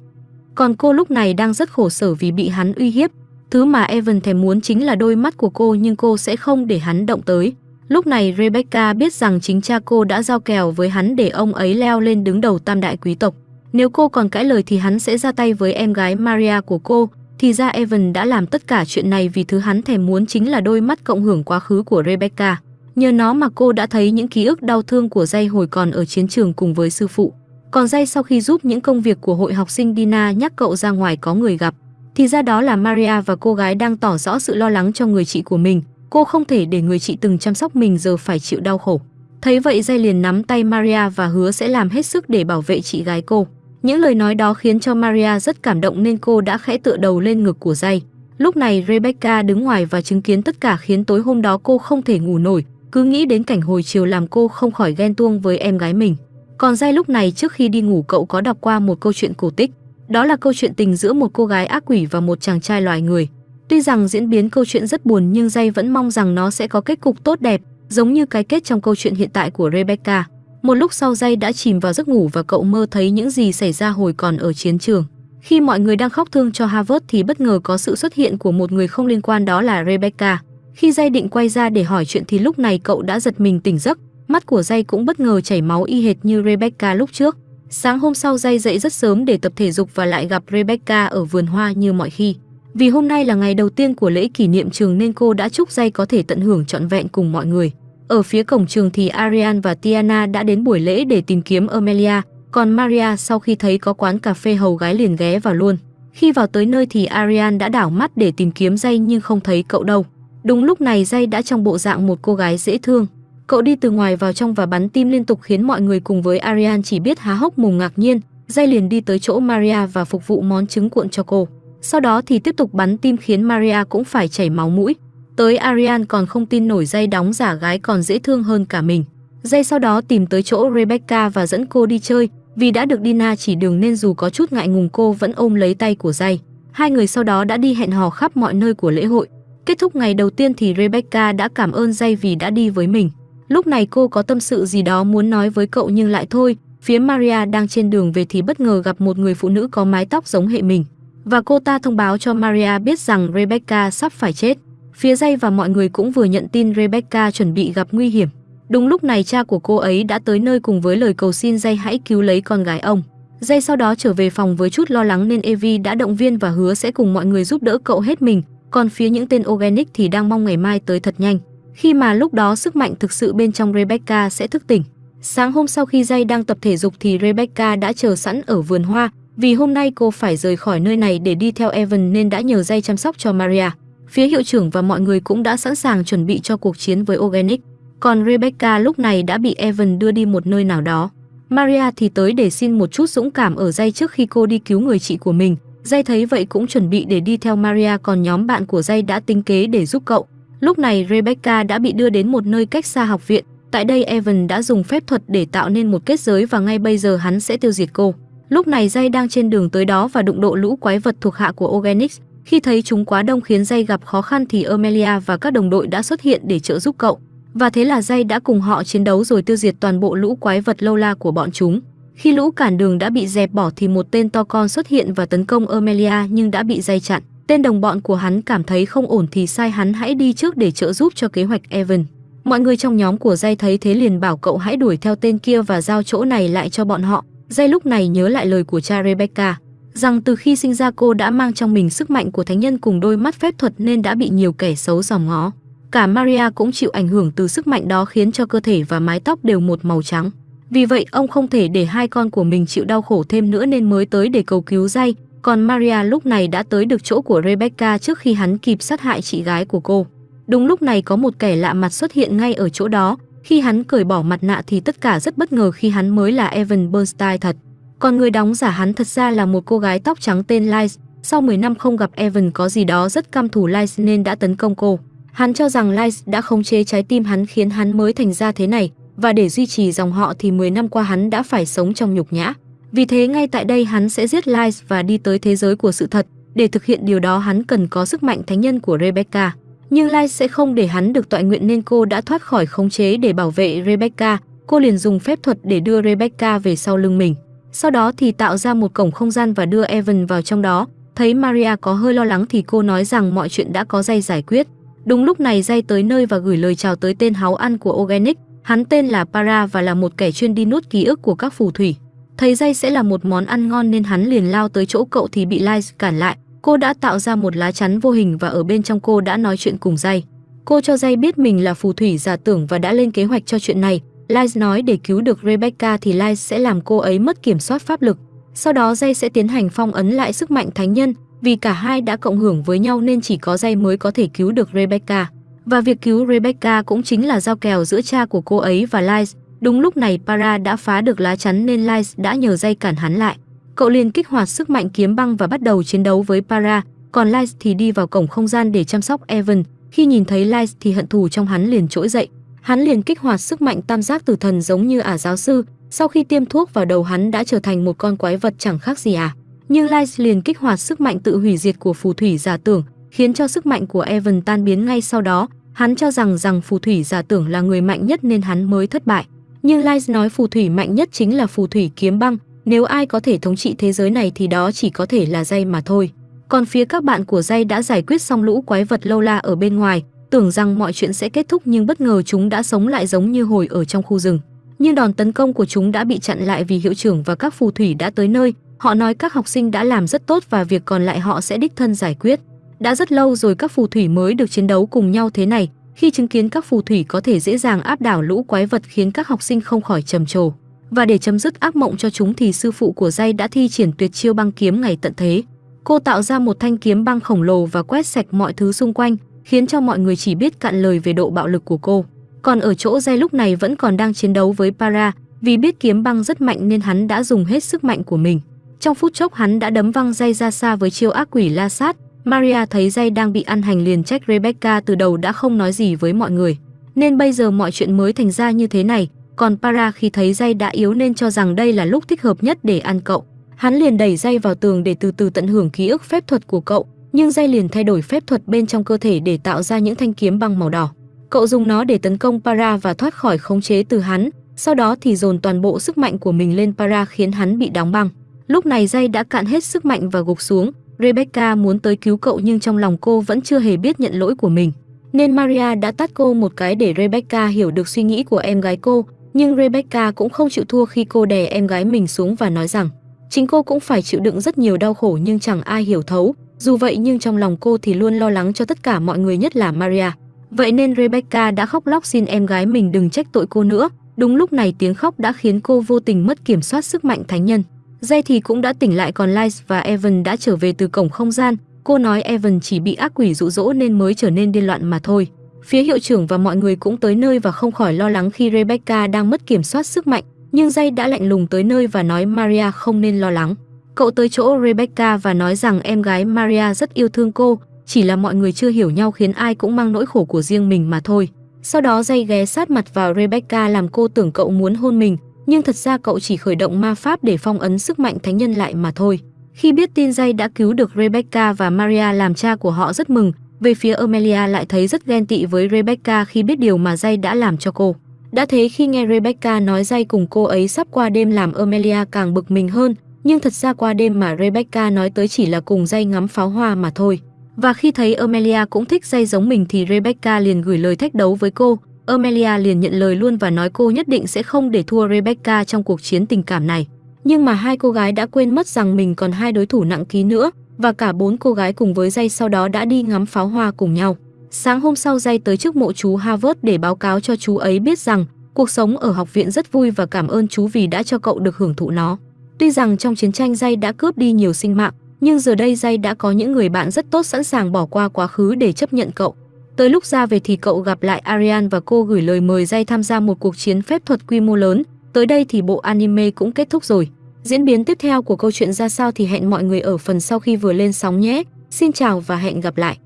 Còn cô lúc này đang rất khổ sở vì bị hắn uy hiếp. Thứ mà Evan thèm muốn chính là đôi mắt của cô nhưng cô sẽ không để hắn động tới. Lúc này Rebecca biết rằng chính cha cô đã giao kèo với hắn để ông ấy leo lên đứng đầu tam đại quý tộc. Nếu cô còn cãi lời thì hắn sẽ ra tay với em gái Maria của cô, thì ra Evan đã làm tất cả chuyện này vì thứ hắn thèm muốn chính là đôi mắt cộng hưởng quá khứ của Rebecca. Nhờ nó mà cô đã thấy những ký ức đau thương của Jay hồi còn ở chiến trường cùng với sư phụ. Còn Jay sau khi giúp những công việc của hội học sinh Dina nhắc cậu ra ngoài có người gặp, thì ra đó là Maria và cô gái đang tỏ rõ sự lo lắng cho người chị của mình. Cô không thể để người chị từng chăm sóc mình giờ phải chịu đau khổ. Thấy vậy Jay liền nắm tay Maria và hứa sẽ làm hết sức để bảo vệ chị gái cô. Những lời nói đó khiến cho Maria rất cảm động nên cô đã khẽ tựa đầu lên ngực của Jay. Lúc này Rebecca đứng ngoài và chứng kiến tất cả khiến tối hôm đó cô không thể ngủ nổi, cứ nghĩ đến cảnh hồi chiều làm cô không khỏi ghen tuông với em gái mình. Còn Jay lúc này trước khi đi ngủ cậu có đọc qua một câu chuyện cổ tích. Đó là câu chuyện tình giữa một cô gái ác quỷ và một chàng trai loài người. Tuy rằng diễn biến câu chuyện rất buồn nhưng Jay vẫn mong rằng nó sẽ có kết cục tốt đẹp, giống như cái kết trong câu chuyện hiện tại của Rebecca. Một lúc sau Jay đã chìm vào giấc ngủ và cậu mơ thấy những gì xảy ra hồi còn ở chiến trường. Khi mọi người đang khóc thương cho Harvard thì bất ngờ có sự xuất hiện của một người không liên quan đó là Rebecca. Khi Jay định quay ra để hỏi chuyện thì lúc này cậu đã giật mình tỉnh giấc, mắt của Jay cũng bất ngờ chảy máu y hệt như Rebecca lúc trước. Sáng hôm sau Jay dậy rất sớm để tập thể dục và lại gặp Rebecca ở vườn hoa như mọi khi. Vì hôm nay là ngày đầu tiên của lễ kỷ niệm trường nên cô đã chúc Jay có thể tận hưởng trọn vẹn cùng mọi người. Ở phía cổng trường thì Arian và Tiana đã đến buổi lễ để tìm kiếm Amelia, còn Maria sau khi thấy có quán cà phê hầu gái liền ghé vào luôn. Khi vào tới nơi thì Arian đã đảo mắt để tìm kiếm dây nhưng không thấy cậu đâu. Đúng lúc này dây đã trong bộ dạng một cô gái dễ thương. Cậu đi từ ngoài vào trong và bắn tim liên tục khiến mọi người cùng với Arian chỉ biết há hốc mồm ngạc nhiên. Dây liền đi tới chỗ Maria và phục vụ món trứng cuộn cho cô. Sau đó thì tiếp tục bắn tim khiến Maria cũng phải chảy máu mũi. Tới Arian còn không tin nổi dây đóng giả gái còn dễ thương hơn cả mình. Dây sau đó tìm tới chỗ Rebecca và dẫn cô đi chơi, Vì đã được Dina chỉ đường nên dù có chút ngại ngùng cô vẫn ôm lấy tay của dây. Hai người sau đó đã đi hẹn hò khắp mọi nơi của lễ hội. Kết thúc ngày đầu tiên thì Rebecca đã cảm ơn dây vì đã đi với mình. Lúc này cô có tâm sự gì đó muốn nói với cậu nhưng lại thôi, phía Maria đang trên đường về thì bất ngờ gặp một người phụ nữ có mái tóc giống hệ mình. Và cô ta thông báo cho Maria biết rằng Rebecca sắp phải chết. Phía dây và mọi người cũng vừa nhận tin Rebecca chuẩn bị gặp nguy hiểm. Đúng lúc này cha của cô ấy đã tới nơi cùng với lời cầu xin dây hãy cứu lấy con gái ông. Dây sau đó trở về phòng với chút lo lắng nên Evie đã động viên và hứa sẽ cùng mọi người giúp đỡ cậu hết mình, còn phía những tên organic thì đang mong ngày mai tới thật nhanh. Khi mà lúc đó sức mạnh thực sự bên trong Rebecca sẽ thức tỉnh. Sáng hôm sau khi dây đang tập thể dục thì Rebecca đã chờ sẵn ở vườn hoa, vì hôm nay cô phải rời khỏi nơi này để đi theo Evan nên đã nhờ dây chăm sóc cho Maria. Phía hiệu trưởng và mọi người cũng đã sẵn sàng chuẩn bị cho cuộc chiến với Organic. Còn Rebecca lúc này đã bị Evan đưa đi một nơi nào đó. Maria thì tới để xin một chút dũng cảm ở dây trước khi cô đi cứu người chị của mình. Dây thấy vậy cũng chuẩn bị để đi theo Maria, còn nhóm bạn của dây đã tính kế để giúp cậu. Lúc này Rebecca đã bị đưa đến một nơi cách xa học viện. Tại đây Evan đã dùng phép thuật để tạo nên một kết giới và ngay bây giờ hắn sẽ tiêu diệt cô. Lúc này dây đang trên đường tới đó và đụng độ lũ quái vật thuộc hạ của Organics. Khi thấy chúng quá đông khiến Dây gặp khó khăn thì Amelia và các đồng đội đã xuất hiện để trợ giúp cậu. Và thế là Dây đã cùng họ chiến đấu rồi tiêu diệt toàn bộ lũ quái vật lâu la của bọn chúng. Khi lũ cản đường đã bị dẹp bỏ thì một tên to con xuất hiện và tấn công Amelia nhưng đã bị Dây chặn. Tên đồng bọn của hắn cảm thấy không ổn thì sai hắn hãy đi trước để trợ giúp cho kế hoạch Evan. Mọi người trong nhóm của Dây thấy thế liền bảo cậu hãy đuổi theo tên kia và giao chỗ này lại cho bọn họ. Dây lúc này nhớ lại lời của cha Rebecca, rằng từ khi sinh ra cô đã mang trong mình sức mạnh của thánh nhân cùng đôi mắt phép thuật nên đã bị nhiều kẻ xấu dòm ngó. Cả Maria cũng chịu ảnh hưởng từ sức mạnh đó khiến cho cơ thể và mái tóc đều một màu trắng. Vì vậy ông không thể để hai con của mình chịu đau khổ thêm nữa nên mới tới để cầu cứu Jay, còn Maria lúc này đã tới được chỗ của Rebecca trước khi hắn kịp sát hại chị gái của cô. Đúng lúc này có một kẻ lạ mặt xuất hiện ngay ở chỗ đó, khi hắn cởi bỏ mặt nạ thì tất cả rất bất ngờ khi hắn mới là Evan Bernstein thật. Còn người đóng giả hắn thật ra là một cô gái tóc trắng tên Lice. Sau 10 năm không gặp Evan có gì đó rất căm thù Lice nên đã tấn công cô. Hắn cho rằng Lice đã khống chế trái tim hắn khiến hắn mới thành ra thế này, và để duy trì dòng họ thì 10 năm qua hắn đã phải sống trong nhục nhã. Vì thế ngay tại đây hắn sẽ giết Lice và đi tới thế giới của sự thật. Để thực hiện điều đó hắn cần có sức mạnh thánh nhân của Rebecca. Nhưng Lice sẽ không để hắn được tọa nguyện nên cô đã thoát khỏi khống chế để bảo vệ Rebecca. Cô liền dùng phép thuật để đưa Rebecca về sau lưng mình. Sau đó thì tạo ra một cổng không gian và đưa Evan vào trong đó. Thấy Maria có hơi lo lắng thì cô nói rằng mọi chuyện đã có dây giải quyết. Đúng lúc này dây tới nơi và gửi lời chào tới tên háo ăn của Organic. Hắn tên là Para và là một kẻ chuyên đi nuốt ký ức của các phù thủy. Thấy dây sẽ là một món ăn ngon nên hắn liền lao tới chỗ cậu thì bị Lies cản lại. Cô đã tạo ra một lá chắn vô hình và ở bên trong cô đã nói chuyện cùng dây. Cô cho dây biết mình là phù thủy giả tưởng và đã lên kế hoạch cho chuyện này. Lies nói để cứu được Rebecca thì Lies sẽ làm cô ấy mất kiểm soát pháp lực. Sau đó Jay sẽ tiến hành phong ấn lại sức mạnh thánh nhân, vì cả hai đã cộng hưởng với nhau nên chỉ có Jay mới có thể cứu được Rebecca. Và việc cứu Rebecca cũng chính là giao kèo giữa cha của cô ấy và Lies. Đúng lúc này Para đã phá được lá chắn nên Lies đã nhờ Jay cản hắn lại. Cậu liền kích hoạt sức mạnh kiếm băng và bắt đầu chiến đấu với Para, còn Lies thì đi vào cổng không gian để chăm sóc Evan. Khi nhìn thấy Lies thì hận thù trong hắn liền trỗi dậy. Hắn liền kích hoạt sức mạnh tam giác tử thần giống như ả giáo sư, sau khi tiêm thuốc vào đầu hắn đã trở thành một con quái vật chẳng khác gì à. Nhưng Lice liền kích hoạt sức mạnh tự hủy diệt của phù thủy giả tưởng, khiến cho sức mạnh của Evan tan biến ngay sau đó. Hắn cho rằng rằng phù thủy giả tưởng là người mạnh nhất nên hắn mới thất bại. Nhưng Lice nói phù thủy mạnh nhất chính là phù thủy kiếm băng, nếu ai có thể thống trị thế giới này thì đó chỉ có thể là dây mà thôi. Còn phía các bạn của dây đã giải quyết xong lũ quái vật lâu la ở bên ngoài, tưởng rằng mọi chuyện sẽ kết thúc nhưng bất ngờ chúng đã sống lại giống như hồi ở trong khu rừng. Nhưng đòn tấn công của chúng đã bị chặn lại vì hiệu trưởng và các phù thủy đã tới nơi, họ nói các học sinh đã làm rất tốt và việc còn lại họ sẽ đích thân giải quyết. Đã rất lâu rồi các phù thủy mới được chiến đấu cùng nhau thế này, khi chứng kiến các phù thủy có thể dễ dàng áp đảo lũ quái vật khiến các học sinh không khỏi trầm trồ. Và để chấm dứt ác mộng cho chúng thì sư phụ của Dây đã thi triển tuyệt chiêu băng kiếm ngày tận thế. Cô tạo ra một thanh kiếm băng khổng lồ và quét sạch mọi thứ xung quanh, khiến cho mọi người chỉ biết cạn lời về độ bạo lực của cô. Còn ở chỗ Jay lúc này vẫn còn đang chiến đấu với Para, vì biết kiếm băng rất mạnh nên hắn đã dùng hết sức mạnh của mình. Trong phút chốc hắn đã đấm văng Jay ra xa với chiêu ác quỷ la sát. Maria thấy Jay đang bị ăn hành liền trách Rebecca từ đầu đã không nói gì với mọi người. Nên bây giờ mọi chuyện mới thành ra như thế này, còn Para khi thấy Jay đã yếu nên cho rằng đây là lúc thích hợp nhất để ăn cậu. Hắn liền đẩy Jay vào tường để từ từ tận hưởng ký ức phép thuật của cậu, nhưng dây liền thay đổi phép thuật bên trong cơ thể để tạo ra những thanh kiếm băng màu đỏ. Cậu dùng nó để tấn công Para và thoát khỏi khống chế từ hắn, sau đó thì dồn toàn bộ sức mạnh của mình lên Para khiến hắn bị đóng băng. Lúc này dây đã cạn hết sức mạnh và gục xuống, Rebecca muốn tới cứu cậu nhưng trong lòng cô vẫn chưa hề biết nhận lỗi của mình. Nên Maria đã tát cô một cái để Rebecca hiểu được suy nghĩ của em gái cô, nhưng Rebecca cũng không chịu thua khi cô đè em gái mình xuống và nói rằng chính cô cũng phải chịu đựng rất nhiều đau khổ nhưng chẳng ai hiểu thấu. Dù vậy nhưng trong lòng cô thì luôn lo lắng cho tất cả mọi người nhất là Maria. Vậy nên Rebecca đã khóc lóc xin em gái mình đừng trách tội cô nữa. Đúng lúc này tiếng khóc đã khiến cô vô tình mất kiểm soát sức mạnh thánh nhân. Jay thì cũng đã tỉnh lại còn Lies và Evan đã trở về từ cổng không gian. Cô nói Evan chỉ bị ác quỷ dụ dỗ nên mới trở nên điên loạn mà thôi. Phía hiệu trưởng và mọi người cũng tới nơi và không khỏi lo lắng khi Rebecca đang mất kiểm soát sức mạnh, nhưng Jay đã lạnh lùng tới nơi và nói Maria không nên lo lắng. Cậu tới chỗ Rebecca và nói rằng em gái Maria rất yêu thương cô, chỉ là mọi người chưa hiểu nhau khiến ai cũng mang nỗi khổ của riêng mình mà thôi. Sau đó Dây ghé sát mặt vào Rebecca làm cô tưởng cậu muốn hôn mình, nhưng thật ra cậu chỉ khởi động ma pháp để phong ấn sức mạnh thánh nhân lại mà thôi. Khi biết tin Dây đã cứu được Rebecca và Maria làm cha của họ rất mừng, về phía Amelia lại thấy rất ghen tị với Rebecca khi biết điều mà Dây đã làm cho cô. Đã thế khi nghe Rebecca nói Dây cùng cô ấy sắp qua đêm làm Amelia càng bực mình hơn, nhưng thật ra qua đêm mà Rebecca nói tới chỉ là cùng Dây ngắm pháo hoa mà thôi. Và khi thấy Amelia cũng thích Dây giống mình thì Rebecca liền gửi lời thách đấu với cô. Amelia liền nhận lời luôn và nói cô nhất định sẽ không để thua Rebecca trong cuộc chiến tình cảm này. Nhưng mà hai cô gái đã quên mất rằng mình còn hai đối thủ nặng ký nữa, và cả bốn cô gái cùng với Dây sau đó đã đi ngắm pháo hoa cùng nhau. Sáng hôm sau Dây tới trước mộ chú Harvard để báo cáo cho chú ấy biết rằng cuộc sống ở học viện rất vui và cảm ơn chú vì đã cho cậu được hưởng thụ nó. Tuy rằng trong chiến tranh Dây đã cướp đi nhiều sinh mạng, nhưng giờ đây Dây đã có những người bạn rất tốt sẵn sàng bỏ qua quá khứ để chấp nhận cậu. Tới lúc ra về thì cậu gặp lại Arian và cô gửi lời mời Dây tham gia một cuộc chiến phép thuật quy mô lớn. Tới đây thì bộ anime cũng kết thúc rồi. Diễn biến tiếp theo của câu chuyện ra sao thì hẹn mọi người ở phần sau khi vừa lên sóng nhé. Xin chào và hẹn gặp lại.